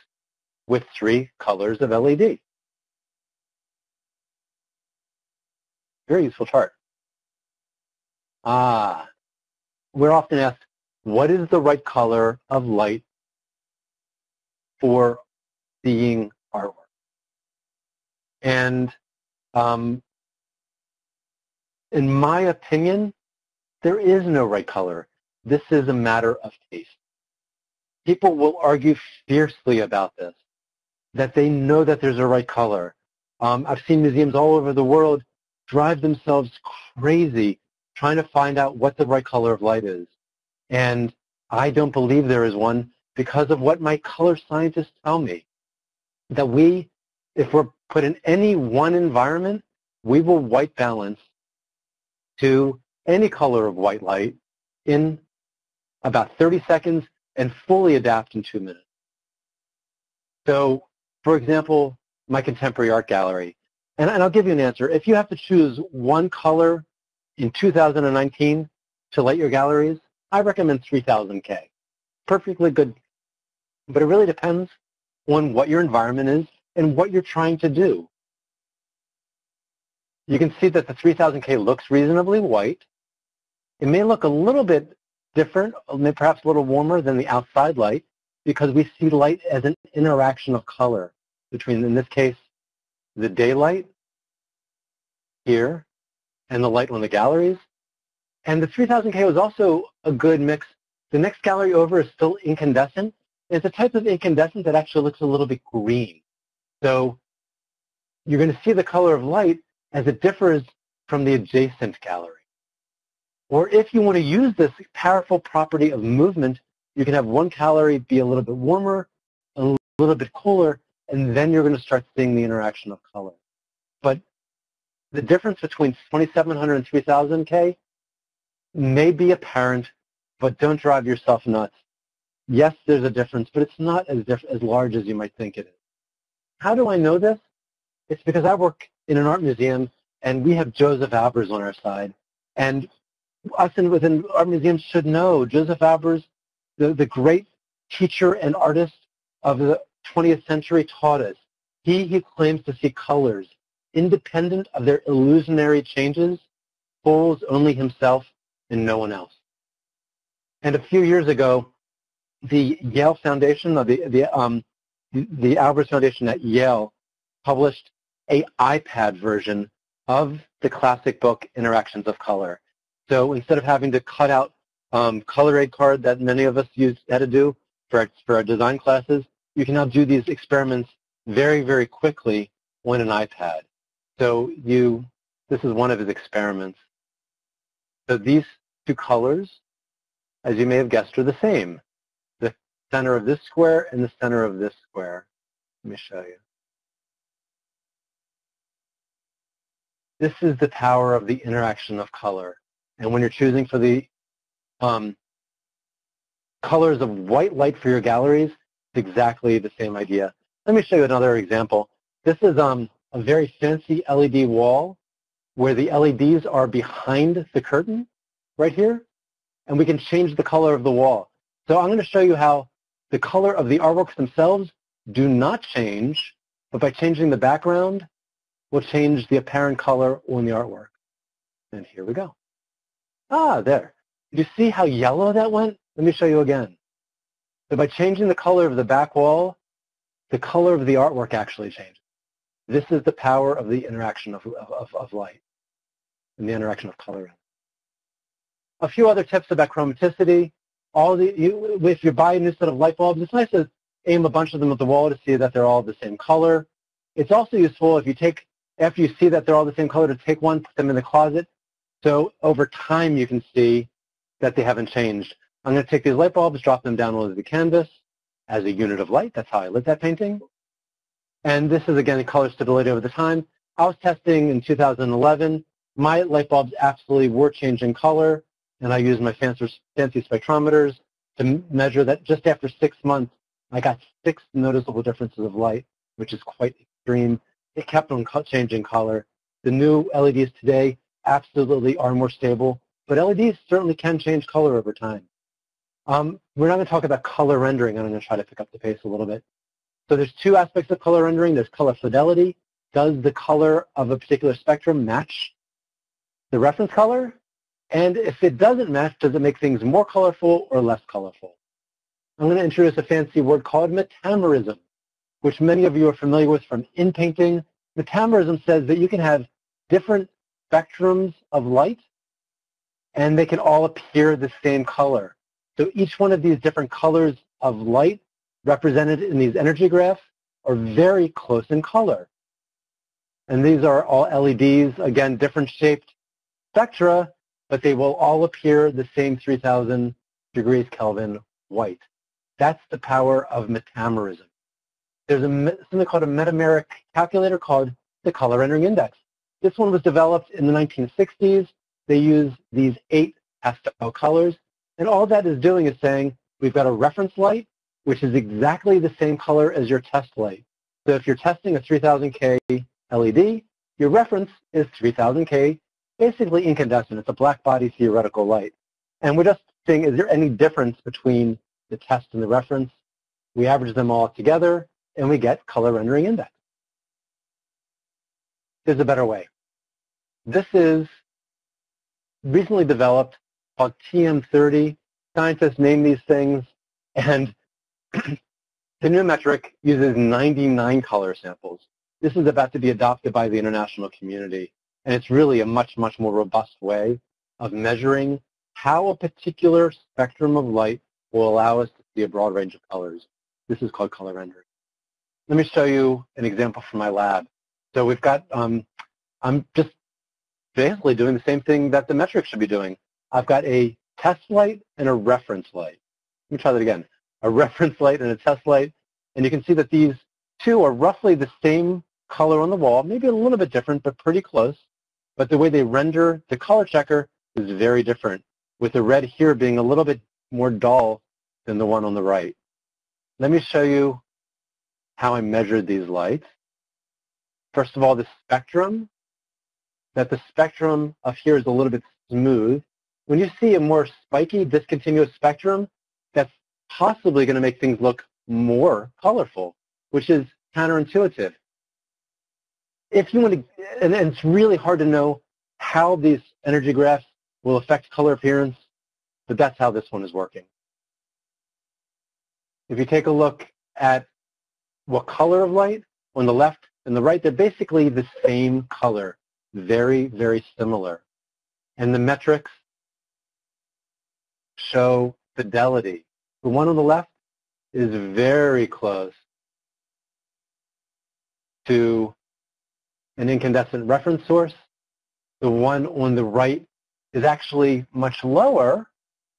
with three colors of LED. Very useful chart. Ah, we're often asked, what is the right color of light for seeing artwork? And um, in my opinion, there is no right color. This is a matter of taste. People will argue fiercely about this, that they know that there's a right color. Um, I've seen museums all over the world drive themselves crazy trying to find out what the right color of light is. And I don't believe there is one because of what my color scientists tell me. That we, if we're put in any one environment, we will white balance to any color of white light in about 30 seconds and fully adapt in two minutes. So, for example, my contemporary art gallery, and, and I'll give you an answer. If you have to choose one color in 2019 to light your galleries, I recommend 3000K. Perfectly good. But it really depends on what your environment is and what you're trying to do. You can see that the 3000K looks reasonably white. It may look a little bit different, perhaps a little warmer than the outside light because we see light as an interaction of color between, in this case, the daylight here and the light on the galleries. And the 3000K was also a good mix. The next gallery over is still incandescent. It's a type of incandescent that actually looks a little bit green. So you're going to see the color of light as it differs from the adjacent gallery. Or if you want to use this powerful property of movement, you can have one gallery be a little bit warmer, a little bit cooler, and then you're going to start seeing the interaction of color. But the difference between 2700 and 3000K may be apparent, but don't drive yourself nuts. Yes, there's a difference, but it's not as, as large as you might think it is. How do I know this? It's because I work in an art museum, and we have Josef Albers on our side. And us in, within art museums should know Josef Albers, the, the great teacher and artist of the 20th century, taught us. He he claims to see colors independent of their illusionary changes, fools only himself and no one else. And a few years ago, the Yale Foundation, the, the, um, the Albers Foundation at Yale, published a iPad version of the classic book Interactions of Color. So instead of having to cut out um, color aid card that many of us used had to do for our, for our design classes, you can now do these experiments very, very quickly on an iPad. So you, this is one of his experiments. So these two colors, as you may have guessed, are the same. Center of this square and the center of this square. Let me show you. This is the power of the interaction of color. And when you're choosing for the um, colors of white light for your galleries, it's exactly the same idea. Let me show you another example. This is um, a very fancy LED wall where the LEDs are behind the curtain right here, and we can change the color of the wall. So I'm going to show you how the color of the artworks themselves do not change, but by changing the background, we'll change the apparent color on the artwork. And here we go. Ah, there. Did you see how yellow that went? Let me show you again. So by changing the color of the back wall, the color of the artwork actually changes. This is the power of the interaction of, of, of light and the interaction of color. A few other tips about chromaticity. All the, you, if you buy a new set of light bulbs, it's nice to aim a bunch of them at the wall to see that they're all the same color. It's also useful if you take, after you see that they're all the same color, to take one, put them in the closet. So over time you can see that they haven't changed. I'm going to take these light bulbs, drop them down onto the canvas as a unit of light. That's how I lit that painting. And this is, again, color stability over the time. I was testing in 2011. My light bulbs absolutely were changing color, and I used my fancy, fancy spectrometers to measure that just after six months, I got six noticeable differences of light, which is quite extreme. It kept on changing color. The new LEDs today absolutely are more stable, but LEDs certainly can change color over time. Um, we're not going to talk about color rendering. I'm going to try to pick up the pace a little bit. So there's two aspects of color rendering. There's color fidelity. Does the color of a particular spectrum match the reference color? And if it doesn't match, does it make things more colorful or less colorful? I'm going to introduce a fancy word called metamerism, which many of you are familiar with from in painting. Metamerism says that you can have different spectrums of light and they can all appear the same color. So each one of these different colors of light represented in these energy graphs are very close in color. And these are all LEDs, again, different shaped spectra, but they will all appear the same 3000 degrees Kelvin white. That's the power of metamerism. There's a, something called a metameric calculator called the color rendering index. This one was developed in the 1960s. They use these eight pastel colors. And all that is doing is saying, we've got a reference light, which is exactly the same color as your test light. So if you're testing a 3000K LED, your reference is 3000K, basically incandescent. It's a black body theoretical light. And we're just saying, is there any difference between the test and the reference? We average them all together, and we get color rendering index. There's a better way. This is recently developed called TM30. Scientists name these things, and the new metric uses 99 color samples. This is about to be adopted by the international community, and it's really a much, much more robust way of measuring how a particular spectrum of light will allow us to see a broad range of colors. This is called color rendering. Let me show you an example from my lab. So we've got, um, I'm just basically doing the same thing that the metric should be doing. I've got a test light and a reference light. Let me try that again. A reference light and a test light. And you can see that these two are roughly the same color on the wall, maybe a little bit different, but pretty close. But the way they render the color checker is very different, with the red here being a little bit more dull than the one on the right. Let me show you how I measured these lights. First of all, the spectrum, that the spectrum of here is a little bit smooth. When you see a more spiky, discontinuous spectrum, that's possibly going to make things look more colorful, which is counterintuitive. If you want to, and, and it's really hard to know how these energy graphs will affect color appearance, but that's how this one is working. If you take a look at what color of light, on the left and the right, they're basically the same color, very, very similar. And the metrics show fidelity. The one on the left is very close to an incandescent reference source. The one on the right is actually much lower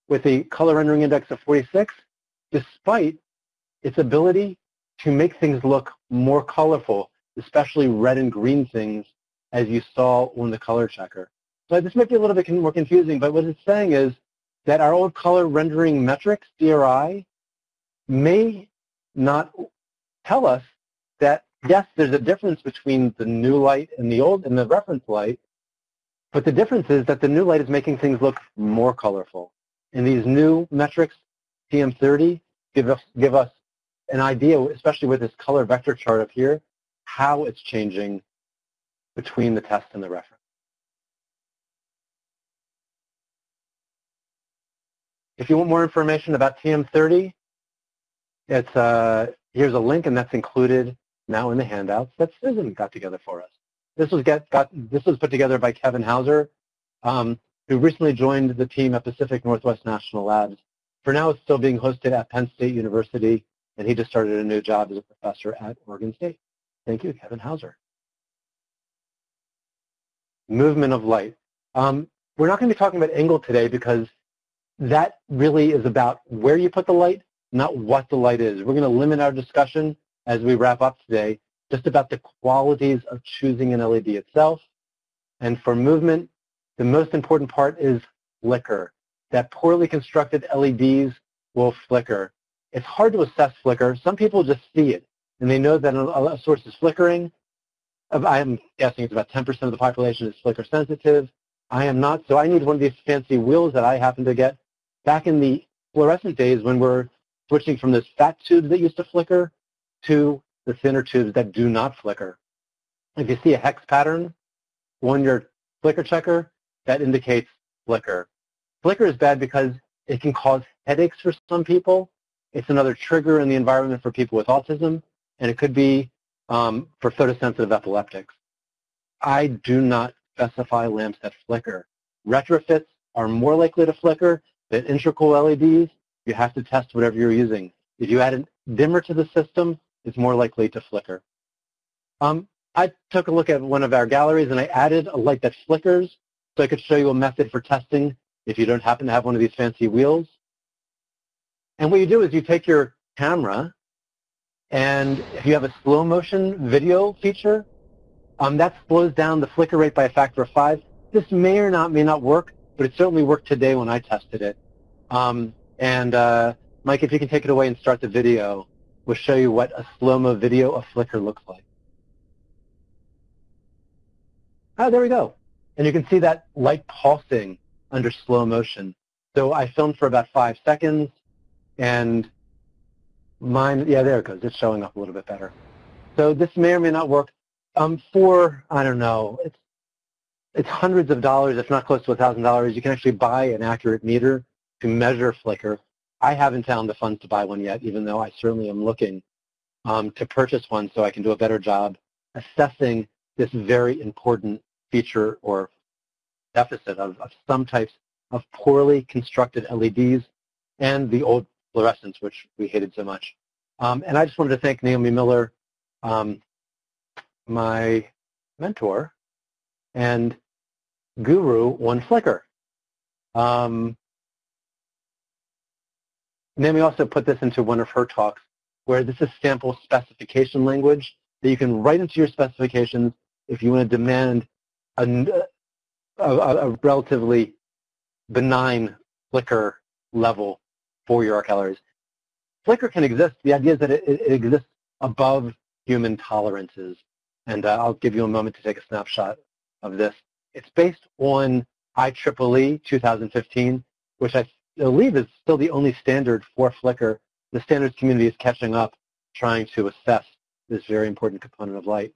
with a color rendering index of 46, despite its ability to make things look more colorful, especially red and green things, as you saw on the color checker. So this might be a little bit more confusing, but what it's saying is that our old color rendering metrics, CRI, may not tell us that, yes, there's a difference between the new light and the old and the reference light, but the difference is that the new light is making things look more colorful. And these new metrics, TM30, give us, give us an idea, especially with this color vector chart up here, how it's changing between the test and the reference. If you want more information about TM30, it's, uh, here's a link, and that's included now in the handouts that Susan got together for us. This was, get, got, this was put together by Kevin Houser, um, who recently joined the team at Pacific Northwest National Labs. For now, it's still being hosted at Penn State University and he just started a new job as a professor at Oregon State. Thank you, Kevin Houser. Movement of light. Um, we're not going to be talking about angle today because that really is about where you put the light, not what the light is. We're going to limit our discussion as we wrap up today just about the qualities of choosing an LED itself. And for movement, the most important part is flicker. That poorly constructed LEDs will flicker. It's hard to assess flicker. Some people just see it, and they know that a source is flickering. Uh, I'm guessing it's about 10% of the population is flicker sensitive. I am not, so I need one of these fancy wheels that I happen to get. Back in the fluorescent days when we're switching from those fat tubes that used to flicker to the thinner tubes that do not flicker. If you see a hex pattern on your flicker checker, that indicates flicker. Flicker is bad because it can cause headaches for some people. It's another trigger in the environment for people with autism, and it could be um, for photosensitive epileptics. I do not specify lamps that flicker. Retrofits are more likely to flicker than integral LEDs. You have to test whatever you're using. If you add a dimmer to the system, it's more likely to flicker. Um, I took a look at one of our galleries and I added a light that flickers so I could show you a method for testing if you don't happen to have one of these fancy wheels. And what you do is you take your camera and if you have a slow motion video feature, um, that slows down the flicker rate by a factor of five. This may or not may not work, but it certainly worked today when I tested it. Um, and uh, Mike, if you can take it away and start the video, we'll show you what a slow-mo video of flicker looks like. Ah, there we go. And you can see that light pulsing under slow motion. So I filmed for about five seconds, and mine, yeah, there it goes. It's showing up a little bit better. So this may or may not work. Um, for, I don't know, it's, it's hundreds of dollars, if not close to $1,000. You can actually buy an accurate meter to measure flicker. I haven't found the funds to buy one yet, even though I certainly am looking um, to purchase one so I can do a better job assessing this very important feature or deficit of, of some types of poorly constructed LEDs and the old fluorescents, which we hated so much. Um, and I just wanted to thank Naomi Miller, um, my mentor and guru on flicker. Um, Naomi also put this into one of her talks where this is sample specification language that you can write into your specifications if you want to demand a, a, a relatively benign flicker level for your arc galleries. Flicker can exist. The idea is that it, it exists above human tolerances. And uh, I'll give you a moment to take a snapshot of this. It's based on IEEE 2015, which I believe is still the only standard for Flicker. The standards community is catching up, trying to assess this very important component of light.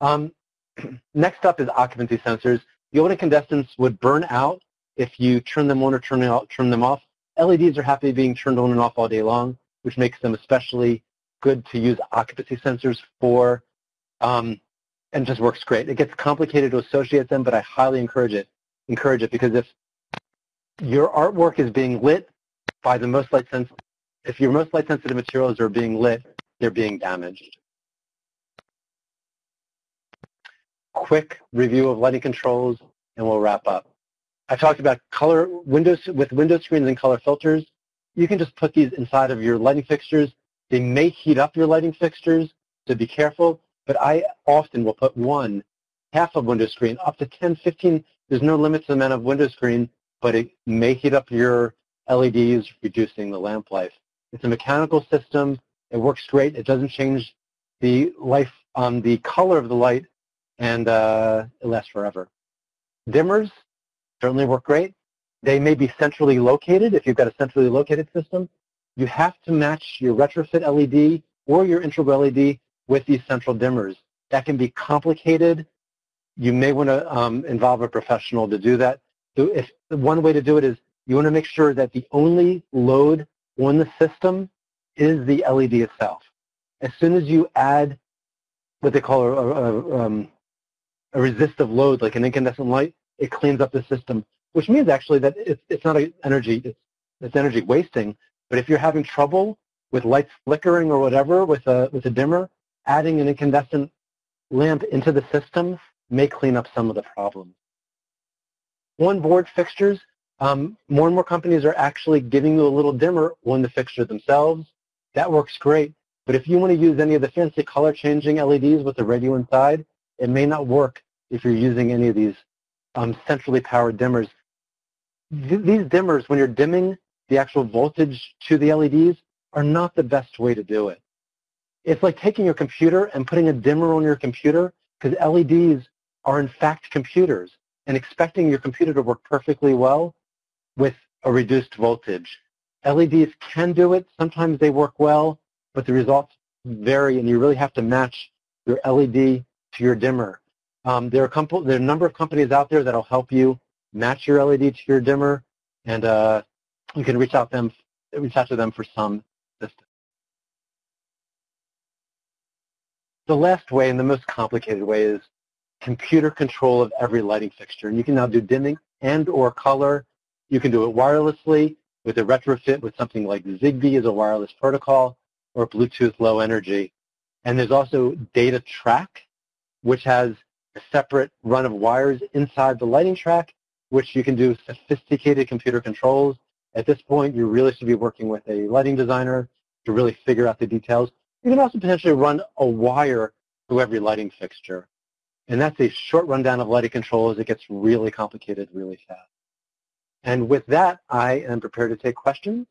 Um, next up is occupancy sensors. The old incandescents would burn out if you turn them on or turn, out, turn them off. LEDs are happy being turned on and off all day long, which makes them especially good to use occupancy sensors for um, and just works great. It gets complicated to associate them, but I highly encourage it. Encourage it because if your artwork is being lit by the most light sensitive, if your most light sensitive materials are being lit, they're being damaged. Quick review of lighting controls, and we'll wrap up. I talked about color windows with window screens and color filters. You can just put these inside of your lighting fixtures. They may heat up your lighting fixtures, so be careful but I often will put one half of window screen up to 10, 15. There's no limit to the amount of window screen, but it may heat up your LEDs, reducing the lamp life. It's a mechanical system. It works great. It doesn't change the life, um, the color of the light, and uh, it lasts forever. Dimmers certainly work great. They may be centrally located if you've got a centrally located system. You have to match your retrofit LED or your integral LED with these central dimmers. That can be complicated. You may want to um, involve a professional to do that. So if one way to do it is you want to make sure that the only load on the system is the LED itself. As soon as you add what they call a, a, um, a resistive load, like an incandescent light, it cleans up the system, which means actually that it's, it's not energy, it's, it's energy wasting. But if you're having trouble with lights flickering or whatever with a, with a dimmer, adding an incandescent lamp into the system may clean up some of the problems. On-board fixtures, um, more and more companies are actually giving you a little dimmer on the fixture themselves. That works great. But if you want to use any of the fancy color changing LEDs with the radio inside, it may not work if you're using any of these um, centrally powered dimmers. Th these dimmers, when you're dimming the actual voltage to the LEDs, are not the best way to do it. It's like taking your computer and putting a dimmer on your computer because LEDs are in fact computers and expecting your computer to work perfectly well with a reduced voltage. LEDs can do it. Sometimes they work well, but the results vary and you really have to match your LED to your dimmer. Um, there, are there, are a number of companies out there that will help you match your LED to your dimmer, and uh, you can reach out them reach out to them for some assistance. The last way and the most complicated way is computer control of every lighting fixture. And you can now do dimming and or color. You can do it wirelessly with a retrofit with something like Zigbee as a wireless protocol or Bluetooth low energy. And there's also data track, which has a separate run of wires inside the lighting track, which you can do sophisticated computer controls. At this point, you really should be working with a lighting designer to really figure out the details. You can also potentially run a wire through every lighting fixture. And that's a short rundown of lighting controls. It gets really complicated really fast. And with that, I am prepared to take questions.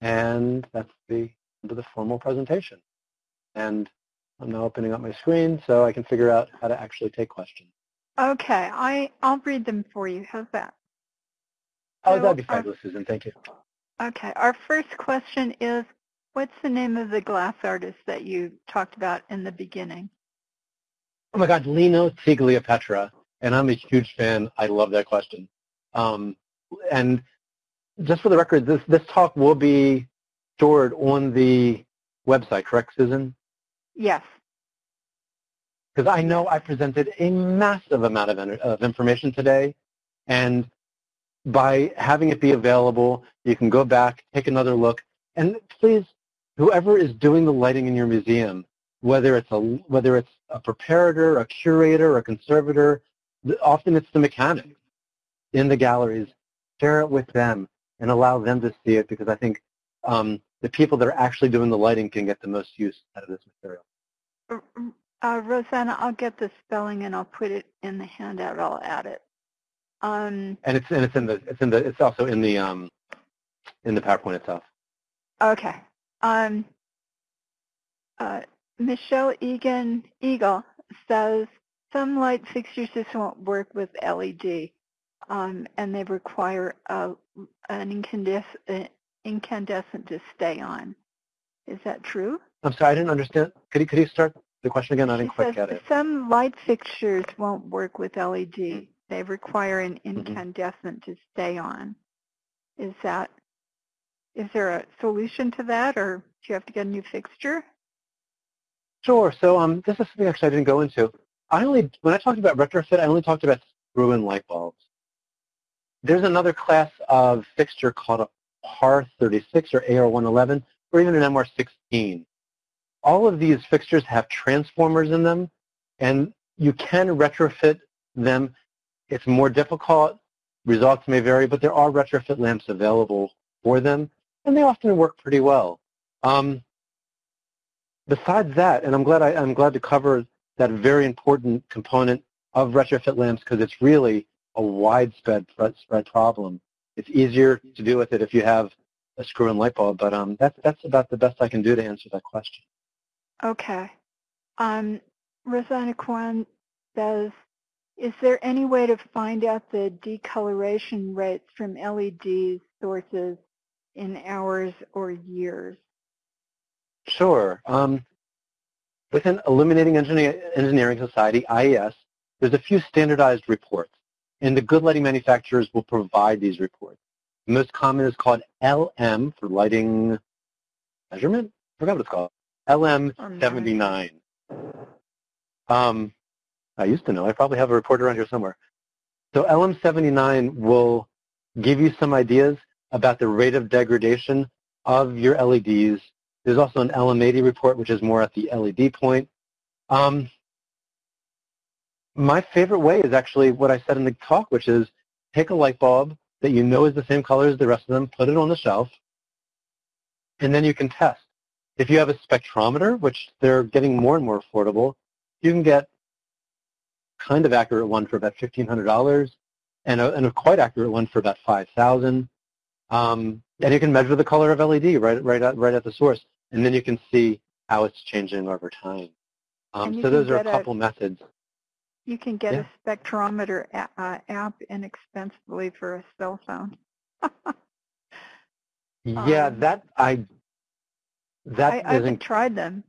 And that's the end of the formal presentation. And I'm now opening up my screen so I can figure out how to actually take questions. Okay, I, I'll read them for you. How's that? Oh, that'd be fabulous, Susan. Thank you. Okay, our first question is, what's the name of the glass artist that you talked about in the beginning? Oh my God, Lino Tagliapietra, and I'm a huge fan. I love that question. Um, and just for the record, this this talk will be stored on the website, correct, Susan? Yes. Because I know I presented a massive amount of, of information today, and by having it be available, you can go back, take another look, and please, whoever is doing the lighting in your museum, whether it's a whether it's a preparator, a curator, a conservator. Often it's the mechanic in the galleries. Share it with them and allow them to see it because I think um, the people that are actually doing the lighting can get the most use out of this material. Uh, Rosanna, I'll get the spelling and I'll put it in the handout. I'll add it. Um, And it's and it's in the it's in the it's also in the um, in the PowerPoint itself. okay. Um, uh, Michelle Egan Eagle says some light fixtures just won't work with LED, um, and they require a, an incandescent, incandescent to stay on. Is that true? I'm sorry, I didn't understand. Could you could you start the question again? I She didn't quite says get it. some light fixtures won't work with LED. They require an Mm-hmm. incandescent to stay on. Is that, is there a solution to that or do you have to get a new fixture? Sure. So um, this is something actually I didn't go into. I only when I talked about retrofit, I only talked about screw-in light bulbs. There's another class of fixture called a PAR 36 or AR111 or even an MR16. All of these fixtures have transformers in them, and you can retrofit them. It's more difficult. Results may vary, but there are retrofit lamps available for them, and they often work pretty well. Um, besides that, and I'm glad I, I'm glad to cover that very important component of retrofit lamps because it's really a widespread spread problem. It's easier to deal with it if you have a screw-in light bulb, but um, that's that's about the best I can do to answer that question. Okay. Um, Rosanna Kwan says, is there any way to find out the decoloration rates from LED sources in hours or years? Sure. Um, within Illuminating Engineer- Engineering Society, IES, there's a few standardized reports, and the good lighting manufacturers will provide these reports. The most common is called LM for lighting measurement. I forgot what it's called. LM79. Um, I used to know. I probably have a report around here somewhere. So LM79 will give you some ideas about the rate of degradation of your LEDs. There's also an LM80 report, which is more at the LED point. Um, my favorite way is actually what I said in the talk, which is take a light bulb that you know is the same color as the rest of them, put it on the shelf, and then you can test. If you have a spectrometer, which they're getting more and more affordable, you can get kind of accurate one for about $1,500 and a, and a quite accurate one for about 5000 um, And you can measure the color of LED right, right, at, right at the source, and then you can see how it's changing over time. Um, so those are a get a- couple methods. You can get Yeah. a spectrometer a- uh, app inexpensively for a cell phone. Yeah, Um, that I that I, haven't tried them,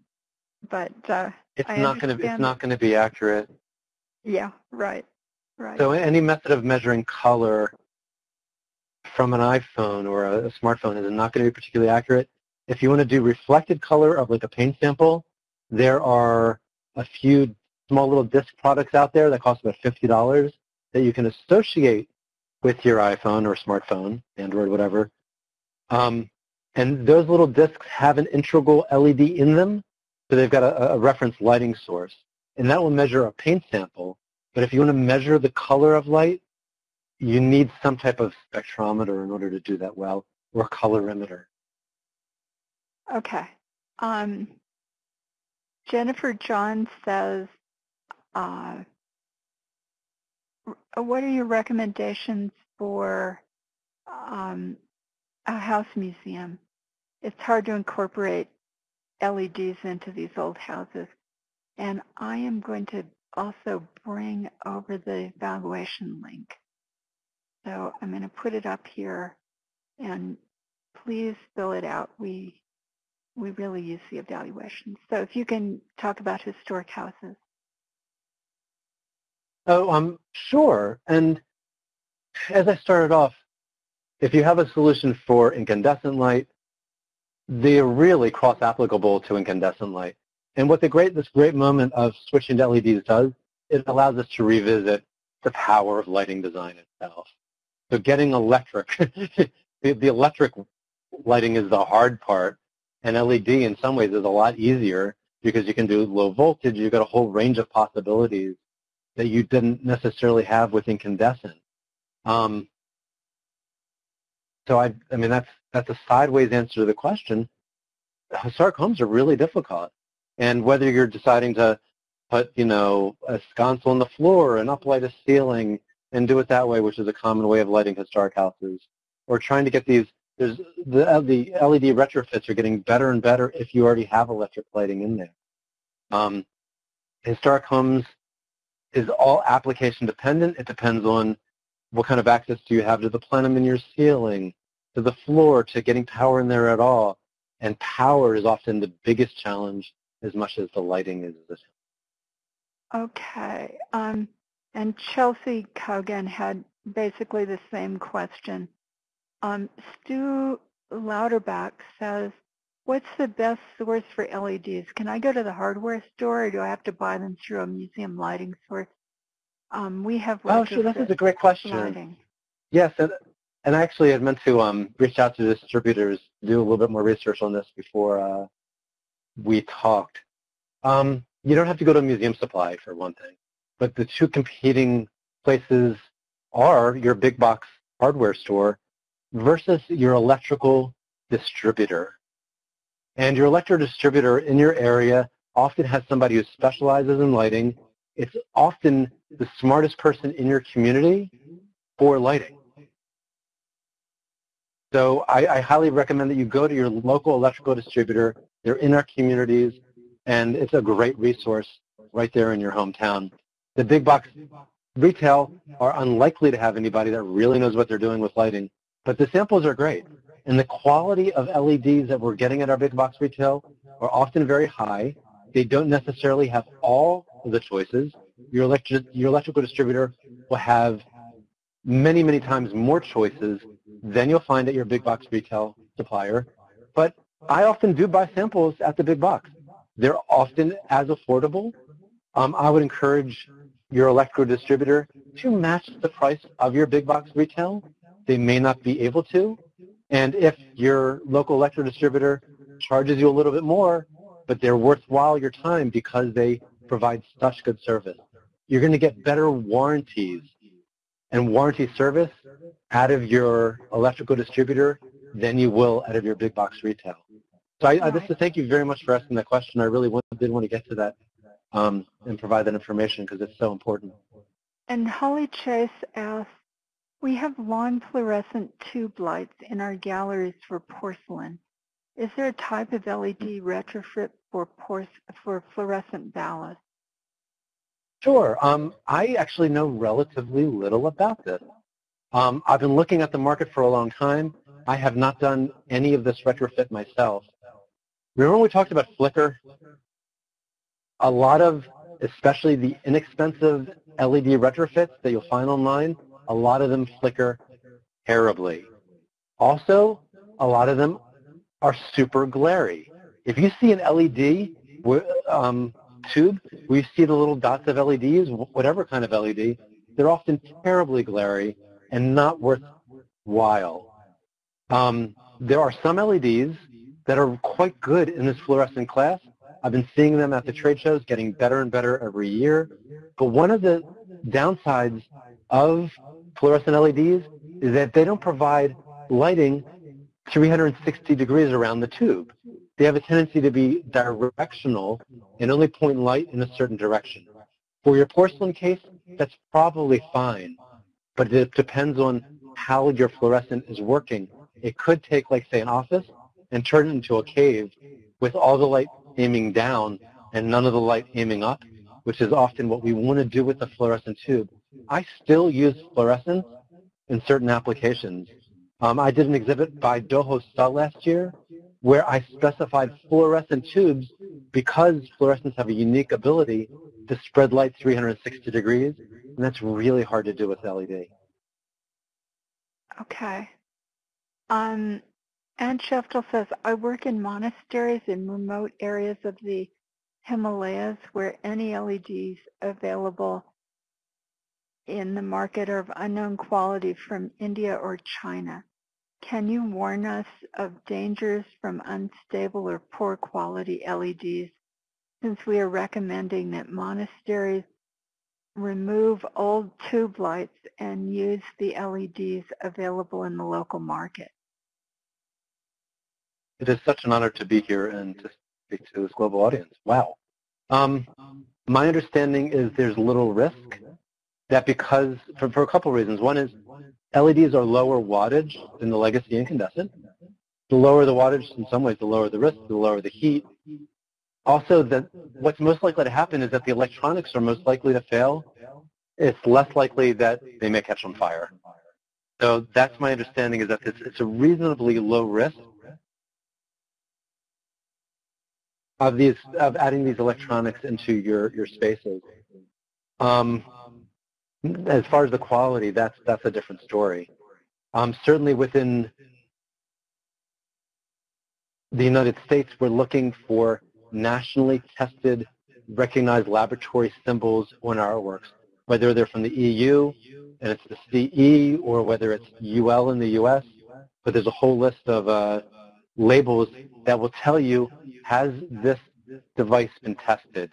but uh, it's I not going to it's not going to be accurate. yeah, right. Right. So any method of measuring color from an iPhone or a, a smartphone is not going to be particularly accurate. If you want to do reflected color of like a paint sample, there are a few small little disc products out there that cost about $50 that you can associate with your iPhone or smartphone, Android, whatever. Um, and those little discs have an integral LED in them, so they've got a, a reference lighting source. And that will measure a paint sample. But if you want to measure the color of light, you need some type of spectrometer in order to do that well, or colorimeter. Okay. Um, Jennifer John says, uh, what are your recommendations for um, a house museum? It's hard to incorporate LEDs into these old houses. And I am going to also bring over the evaluation link. So I'm going to put it up here and please fill it out. We we really use the evaluation. So if you can talk about historic houses. Oh, um, sure. And as I started off, if you have a solution for incandescent light, they're really cross-applicable to incandescent light. And what the great, this great moment of switching to LEDs does, it allows us to revisit the power of lighting design itself. So getting electric, the, the electric lighting is the hard part, and LED in some ways is a lot easier because you can do low voltage. You've got a whole range of possibilities that you didn't necessarily have with incandescent. Um, so I, I mean, that's that's a sideways answer to the question. Historic homes are really difficult, and whether you're deciding to put, you know, a sconce on the floor and uplight a ceiling and do it that way, which is a common way of lighting historic houses, or trying to get these. There's the the LED retrofits are getting better and better if you already have electric lighting in there. Um, historic homes is all application dependent. It depends on what kind of access do you have to the plenum in your ceiling, to the floor, to getting power in there at all. And power is often the biggest challenge as much as the lighting is. Okay. Um, and Chelsea Kogan had basically the same question. Um, Stu Lauterbach says, what's the best source for LEDs? Can I go to the hardware store or do I have to buy them through a museum lighting source? Um, we have Oh, sure. This is a great question. lighting. Yes, and, and I actually had meant to um, reach out to distributors, do a little bit more research on this before uh, we talked. Um, you don't have to go to a museum supply for one thing, but the two competing places are your big box hardware store versus your electrical distributor. And your electrical distributor in your area often has somebody who specializes in lighting. It's often the smartest person in your community for lighting. So I, I, highly recommend that you go to your local electrical distributor. They're in our communities, and it's a great resource right there in your hometown. The big box retail are unlikely to have anybody that really knows what they're doing with lighting, but the samples are great. And the quality of LEDs that we're getting at our big box retail are often very high. They don't necessarily have all of the choices. Your, your electrical distributor will have many, many times more choices than you'll find at your big box retail supplier. But I often do buy samples at the big box. They're often as affordable. Um, I would encourage your electrical distributor to match the price of your big box retail. They may not be able to. And if your local electrical distributor charges you a little bit more, but they're worthwhile your time because they provide such good service, you're going to get better warranties and warranty service out of your electrical distributor than you will out of your big box retail. So I, I just to thank you very much for asking that question. I really want, did want to get to that um, and provide that information because it's so important. And Holly Chase asks, we have long fluorescent tube lights in our galleries for porcelain. Is there a type of LED retrofit for, for fluorescent ballasts? Sure. Um, I actually know relatively little about this. Um, I've been looking at the market for a long time. I have not done any of this retrofit myself. Remember when we talked about flicker? A lot of especially the inexpensive LED retrofits that you'll find online, a lot of them flicker terribly. Also, a lot of them are super glary. If you see an LED um, tube where you see the little dots of LEDs, whatever kind of LED, they're often terribly glary and not worthwhile. Um, there are some LEDs that are quite good in this fluorescent class. I've been seeing them at the trade shows, getting better and better every year. But one of the downsides of fluorescent LEDs is that they don't provide lighting 360 degrees around the tube. They have a tendency to be directional and only point light in a certain direction. For your porcelain case, that's probably fine, but it depends on how your fluorescent is working. It could take, like, say, an office and turn it into a cave with all the light aiming down and none of the light aiming up, which is often what we want to do with the fluorescent tube. I still use fluorescence in certain applications. Um, I did an exhibit by Do Ho Suh last year where I specified fluorescent tubes because fluorescents have a unique ability to spread light 360 degrees, and that's really hard to do with LED. Okay. Um, Ann Shaftel says, I work in monasteries in remote areas of the Himalayas where any LEDs available in the market are of unknown quality from India or China. Can you warn us of dangers from unstable or poor quality LEDs since we are recommending that monasteries remove old tube lights and use the LEDs available in the local market? It is such an honor to be here and to speak to this global audience. Wow. Um, my understanding is there's little risk that because, for, for a couple of reasons. One is LEDs are lower wattage than the legacy incandescent. The lower the wattage, in some ways, the lower the risk, the lower the heat. Also, that what's most likely to happen is that the electronics are most likely to fail. It's less likely that they may catch on fire. So that's my understanding is that it's, it's a reasonably low risk of these of adding these electronics into your your spaces. Um, as far as the quality, that's that's a different story. Um, certainly within the United States, we're looking for nationally tested, recognized laboratory symbols on our artworks, whether they're from the EU and it's the CE or whether it's UL in the US. But there's a whole list of uh, labels that will tell you, has this device been tested?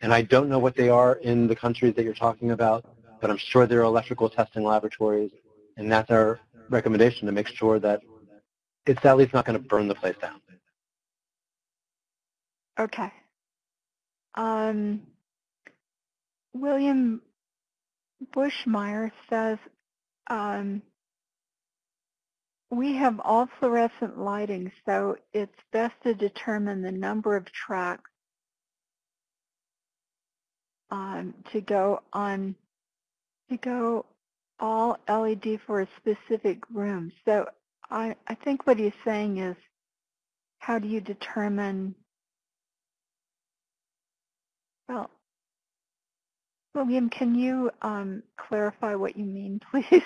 And I don't know what they are in the countries that you're talking about, but I'm sure there are electrical testing laboratories, and that's our recommendation to make sure that it's at least not going to burn the place down. Okay. Um, William Bushmeyer says, um, we have all fluorescent lighting, so it's best to determine the number of tracks um, to go on to go all LED for a specific room. So I, I think what he's saying is how do you determine, well, William, can you um, clarify what you mean, please?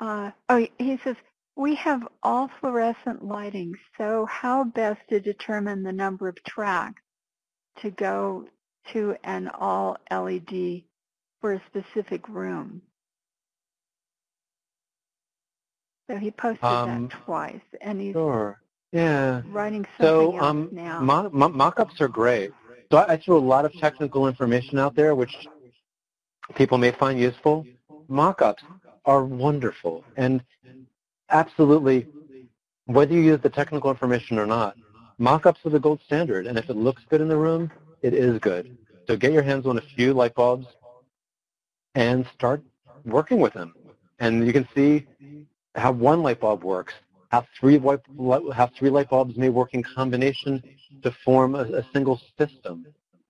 uh, oh, he says, we have all fluorescent lighting, so how best to determine the number of tracks to go to an all LED for a specific room. So he posted Um, that twice, and he's Sure. Yeah. writing something So um, now. mo- mo- mock-ups are great. So I, I threw a lot of technical information out there, which people may find useful. Mock-ups are wonderful, and absolutely, whether you use the technical information or not, mock-ups are the gold standard. And if it looks good in the room, it is good. So get your hands on a few light bulbs and start working with them. And you can see how one light bulb works, how three, light, how three light bulbs may work in combination to form a, a single system.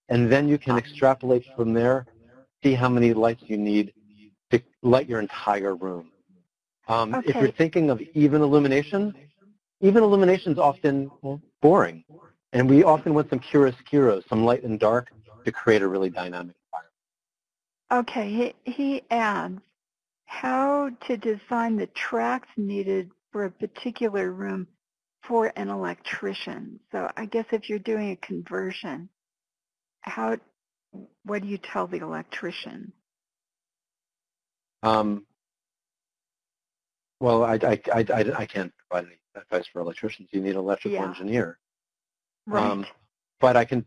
And then you can extrapolate from there, see how many lights you need to light your entire room. Um, If you're thinking of even illumination, even illumination is often boring. And we often want some chiaroscuro, some light and dark. to create a really dynamic. Okay, he, he adds how to design the tracks needed for a particular room for an electrician. So I guess if you're doing a conversion, how, what do you tell the electrician? Um, well, I, I, I, I, I can't provide any advice for electricians. You need an electrical Yeah. engineer. Right. Um, but I can,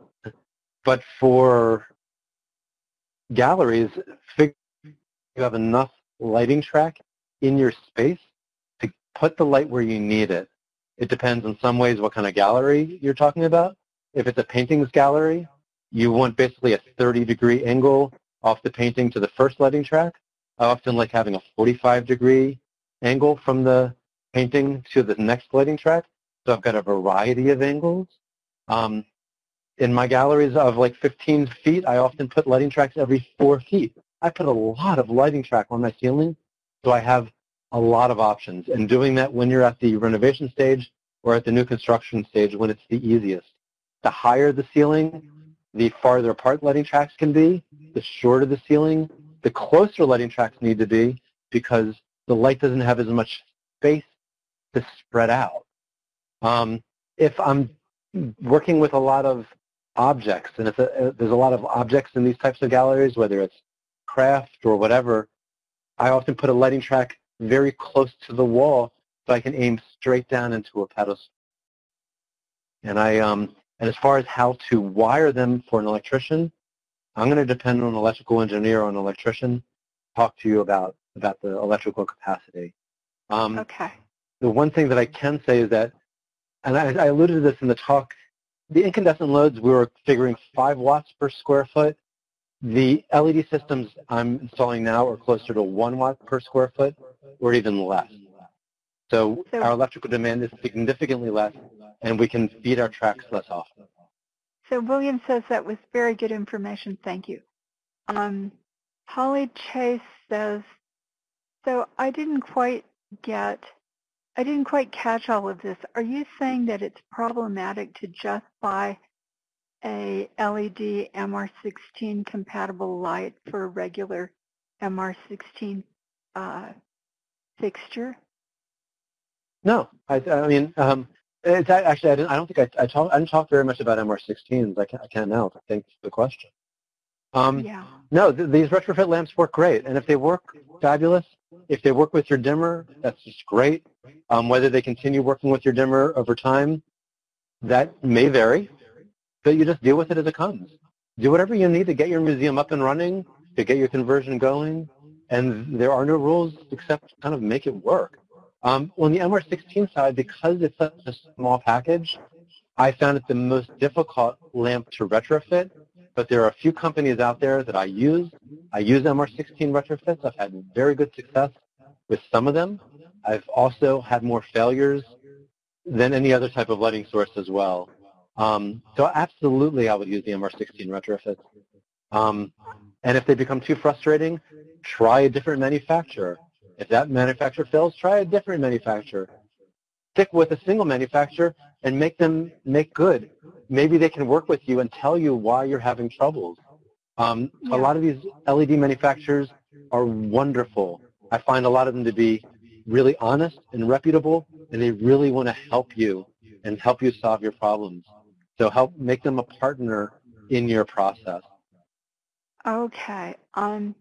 but for galleries, figure you have enough lighting track in your space to put the light where you need it. It depends in some ways what kind of gallery you're talking about. If it's a paintings gallery, you want basically a 30 degree angle off the painting to the first lighting track. I often like having a 45 degree angle from the painting to the next lighting track. So I've got a variety of angles. Um, in my galleries of like 15 feet, I often put lighting tracks every four feet. I put a lot of lighting track on my ceiling, so I have a lot of options. And doing that when you're at the renovation stage or at the new construction stage when it's the easiest. The higher the ceiling, the farther apart lighting tracks can be. The shorter the ceiling, the closer lighting tracks need to be because the light doesn't have as much space to spread out. Um, if I'm working with a lot of objects, and if uh, there's a lot of objects in these types of galleries, whether it's craft or whatever, I often put a lighting track very close to the wall so I can aim straight down into a pedestal. And I, um, and as far as how to wire them for an electrician, I'm going to depend on an electrical engineer or an electrician. Talk to you about about the electrical capacity. Um, okay. the one thing that I can say is that, and I, I alluded to this in the talk, the incandescent loads, we were figuring 5 watts per square foot. The LED systems I'm installing now are closer to 1 watt per square foot or even less. So, So- our electrical demand is significantly less, and we can feed our tracks less often. So William says that was very good information. Thank you. Um, Holly Chase says, so I didn't quite get, I didn't quite catch all of this. Are you saying that it's problematic to just buy a LED MR16 compatible light for a regular MR16 uh, fixture? No, I, I mean, um, it's actually, I, I don't think I, I, talk, I didn't talk very much about MR16s. I can, I can now. Thanks for the question. Um, Yeah. No, th- these retrofit lamps work great, and if they work, fabulous. If they work with your dimmer, that's just great. Um, whether they continue working with your dimmer over time, that may vary, but you just deal with it as it comes. Do whatever you need to get your museum up and running, to get your conversion going, and there are no rules except kind of make it work. Um, on the MR16 side, because it's such a small package, I found it the most difficult lamp to retrofit but there are a few companies out there that I use. I use MR16 retrofits. I've had very good success with some of them. I've also had more failures than any other type of lighting source as well. Um, so absolutely I would use the MR16 retrofits. Um, and if they become too frustrating, try a different manufacturer. If that manufacturer fails, try a different manufacturer. Stick with a single manufacturer and make them make good maybe they can work with you and tell you why you're having troubles. Um, Yeah. A lot of these LED manufacturers are wonderful. I find a lot of them to be really honest and reputable, and they really want to help you and help you solve your problems. So help make them a partner in your process. Okay. Um,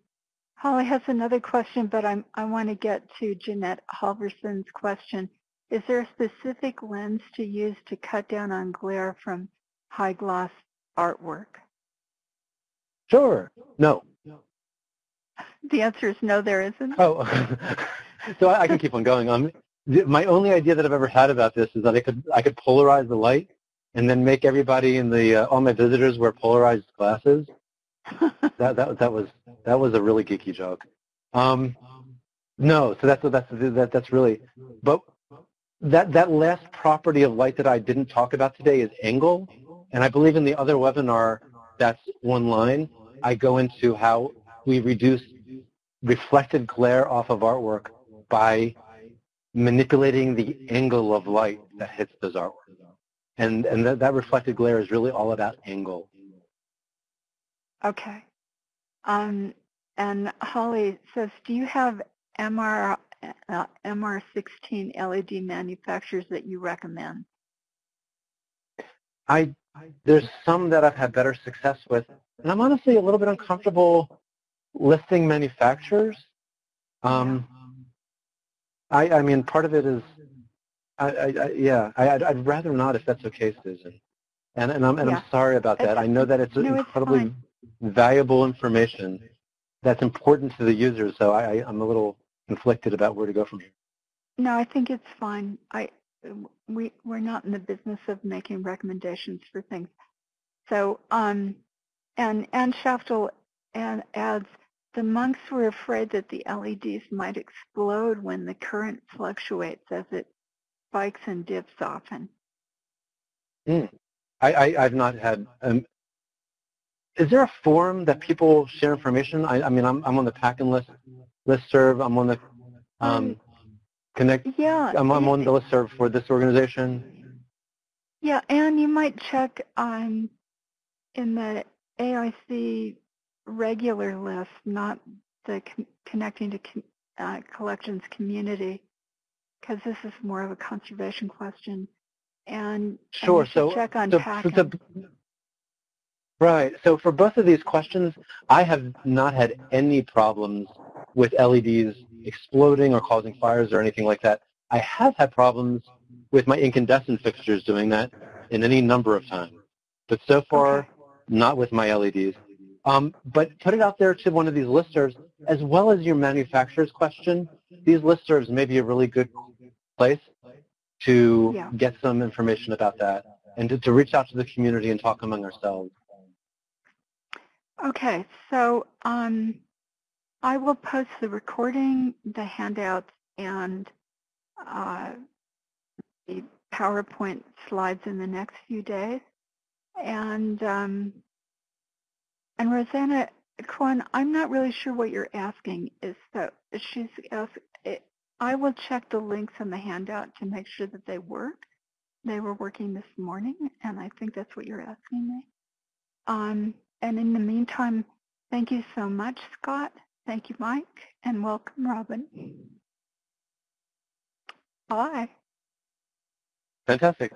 Holly has another question, but I'm, I want to get to Jeanette Halverson's question. Is there a specific lens to use to cut down on glare from high gloss artwork? Sure. No. The answer is no, there isn't. Oh, so I, I can keep on going. Um, my only idea that I've ever had about this is that I could I could polarize the light and then make everybody in the uh, all my visitors wear polarized glasses. That that that was that was a really geeky joke. Um, no, so that's that's that, that's really, but that that last property of light that I didn't talk about today is angle, and I believe in the other webinar that's one line. I go into how we reduce reflected glare off of artwork by manipulating the angle of light that hits those artworks. And, and that, that reflected glare is really all about angle. Okay. Um, and Holly says, do you have MR, uh, MR16 LED manufacturers that you recommend? I there's some that I've had better success with, and I'm honestly a little bit uncomfortable listing manufacturers. Um, I, I mean, part of it is, I, I, I yeah, I, I'd, I'd rather not if that's okay, Susan. And, and, I'm, and Yeah. I'm sorry about that. I know that it's No, incredibly fine. valuable information that's important to the users, so I, I, I'm a little conflicted about where to go from here. No, I think it's fine. I we we're not in the business of making recommendations for things. So um, and Ann Shaftel and adds the monks were afraid that the LEDs might explode when the current fluctuates as it spikes and dips often. I, I, I've not had. Um, is there a forum that people share information? I, I mean, I'm, I'm on the PACCIN list listserv. I'm on the um, Connect. Yeah, I'm, I'm on the listserv for this organization. Yeah, and you might check um, in the AIC regular list, not the con- connecting to con- uh, collections community, because this is more of a conservation question. And, and Sure. you So, check on so right. So for both of these questions, I have not had any problems with LEDs exploding or causing fires or anything like that. I have had problems with my incandescent fixtures doing that in any number of times. But so far, Okay. not with my LEDs. Um, but put it out there to one of these listservs, as well as your manufacturer's question. These listservs may be a really good place to Yeah. get some information about that and to, to reach out to the community and talk among ourselves. Okay, so um, I will post the recording, the handouts, and uh, the PowerPoint slides in the next few days. And um, and Rosanna Kwan, I'm not really sure what you're asking. Is that she's asked? I will check the links in the handout to make sure that they work. They were working this morning, and I think that's what you're asking me. Um, and in the meantime, thank you so much, Scott. Thank you, Mike, and welcome, Robin. Bye. Fantastic.